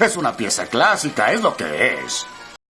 es una pieza clásica, es lo que es.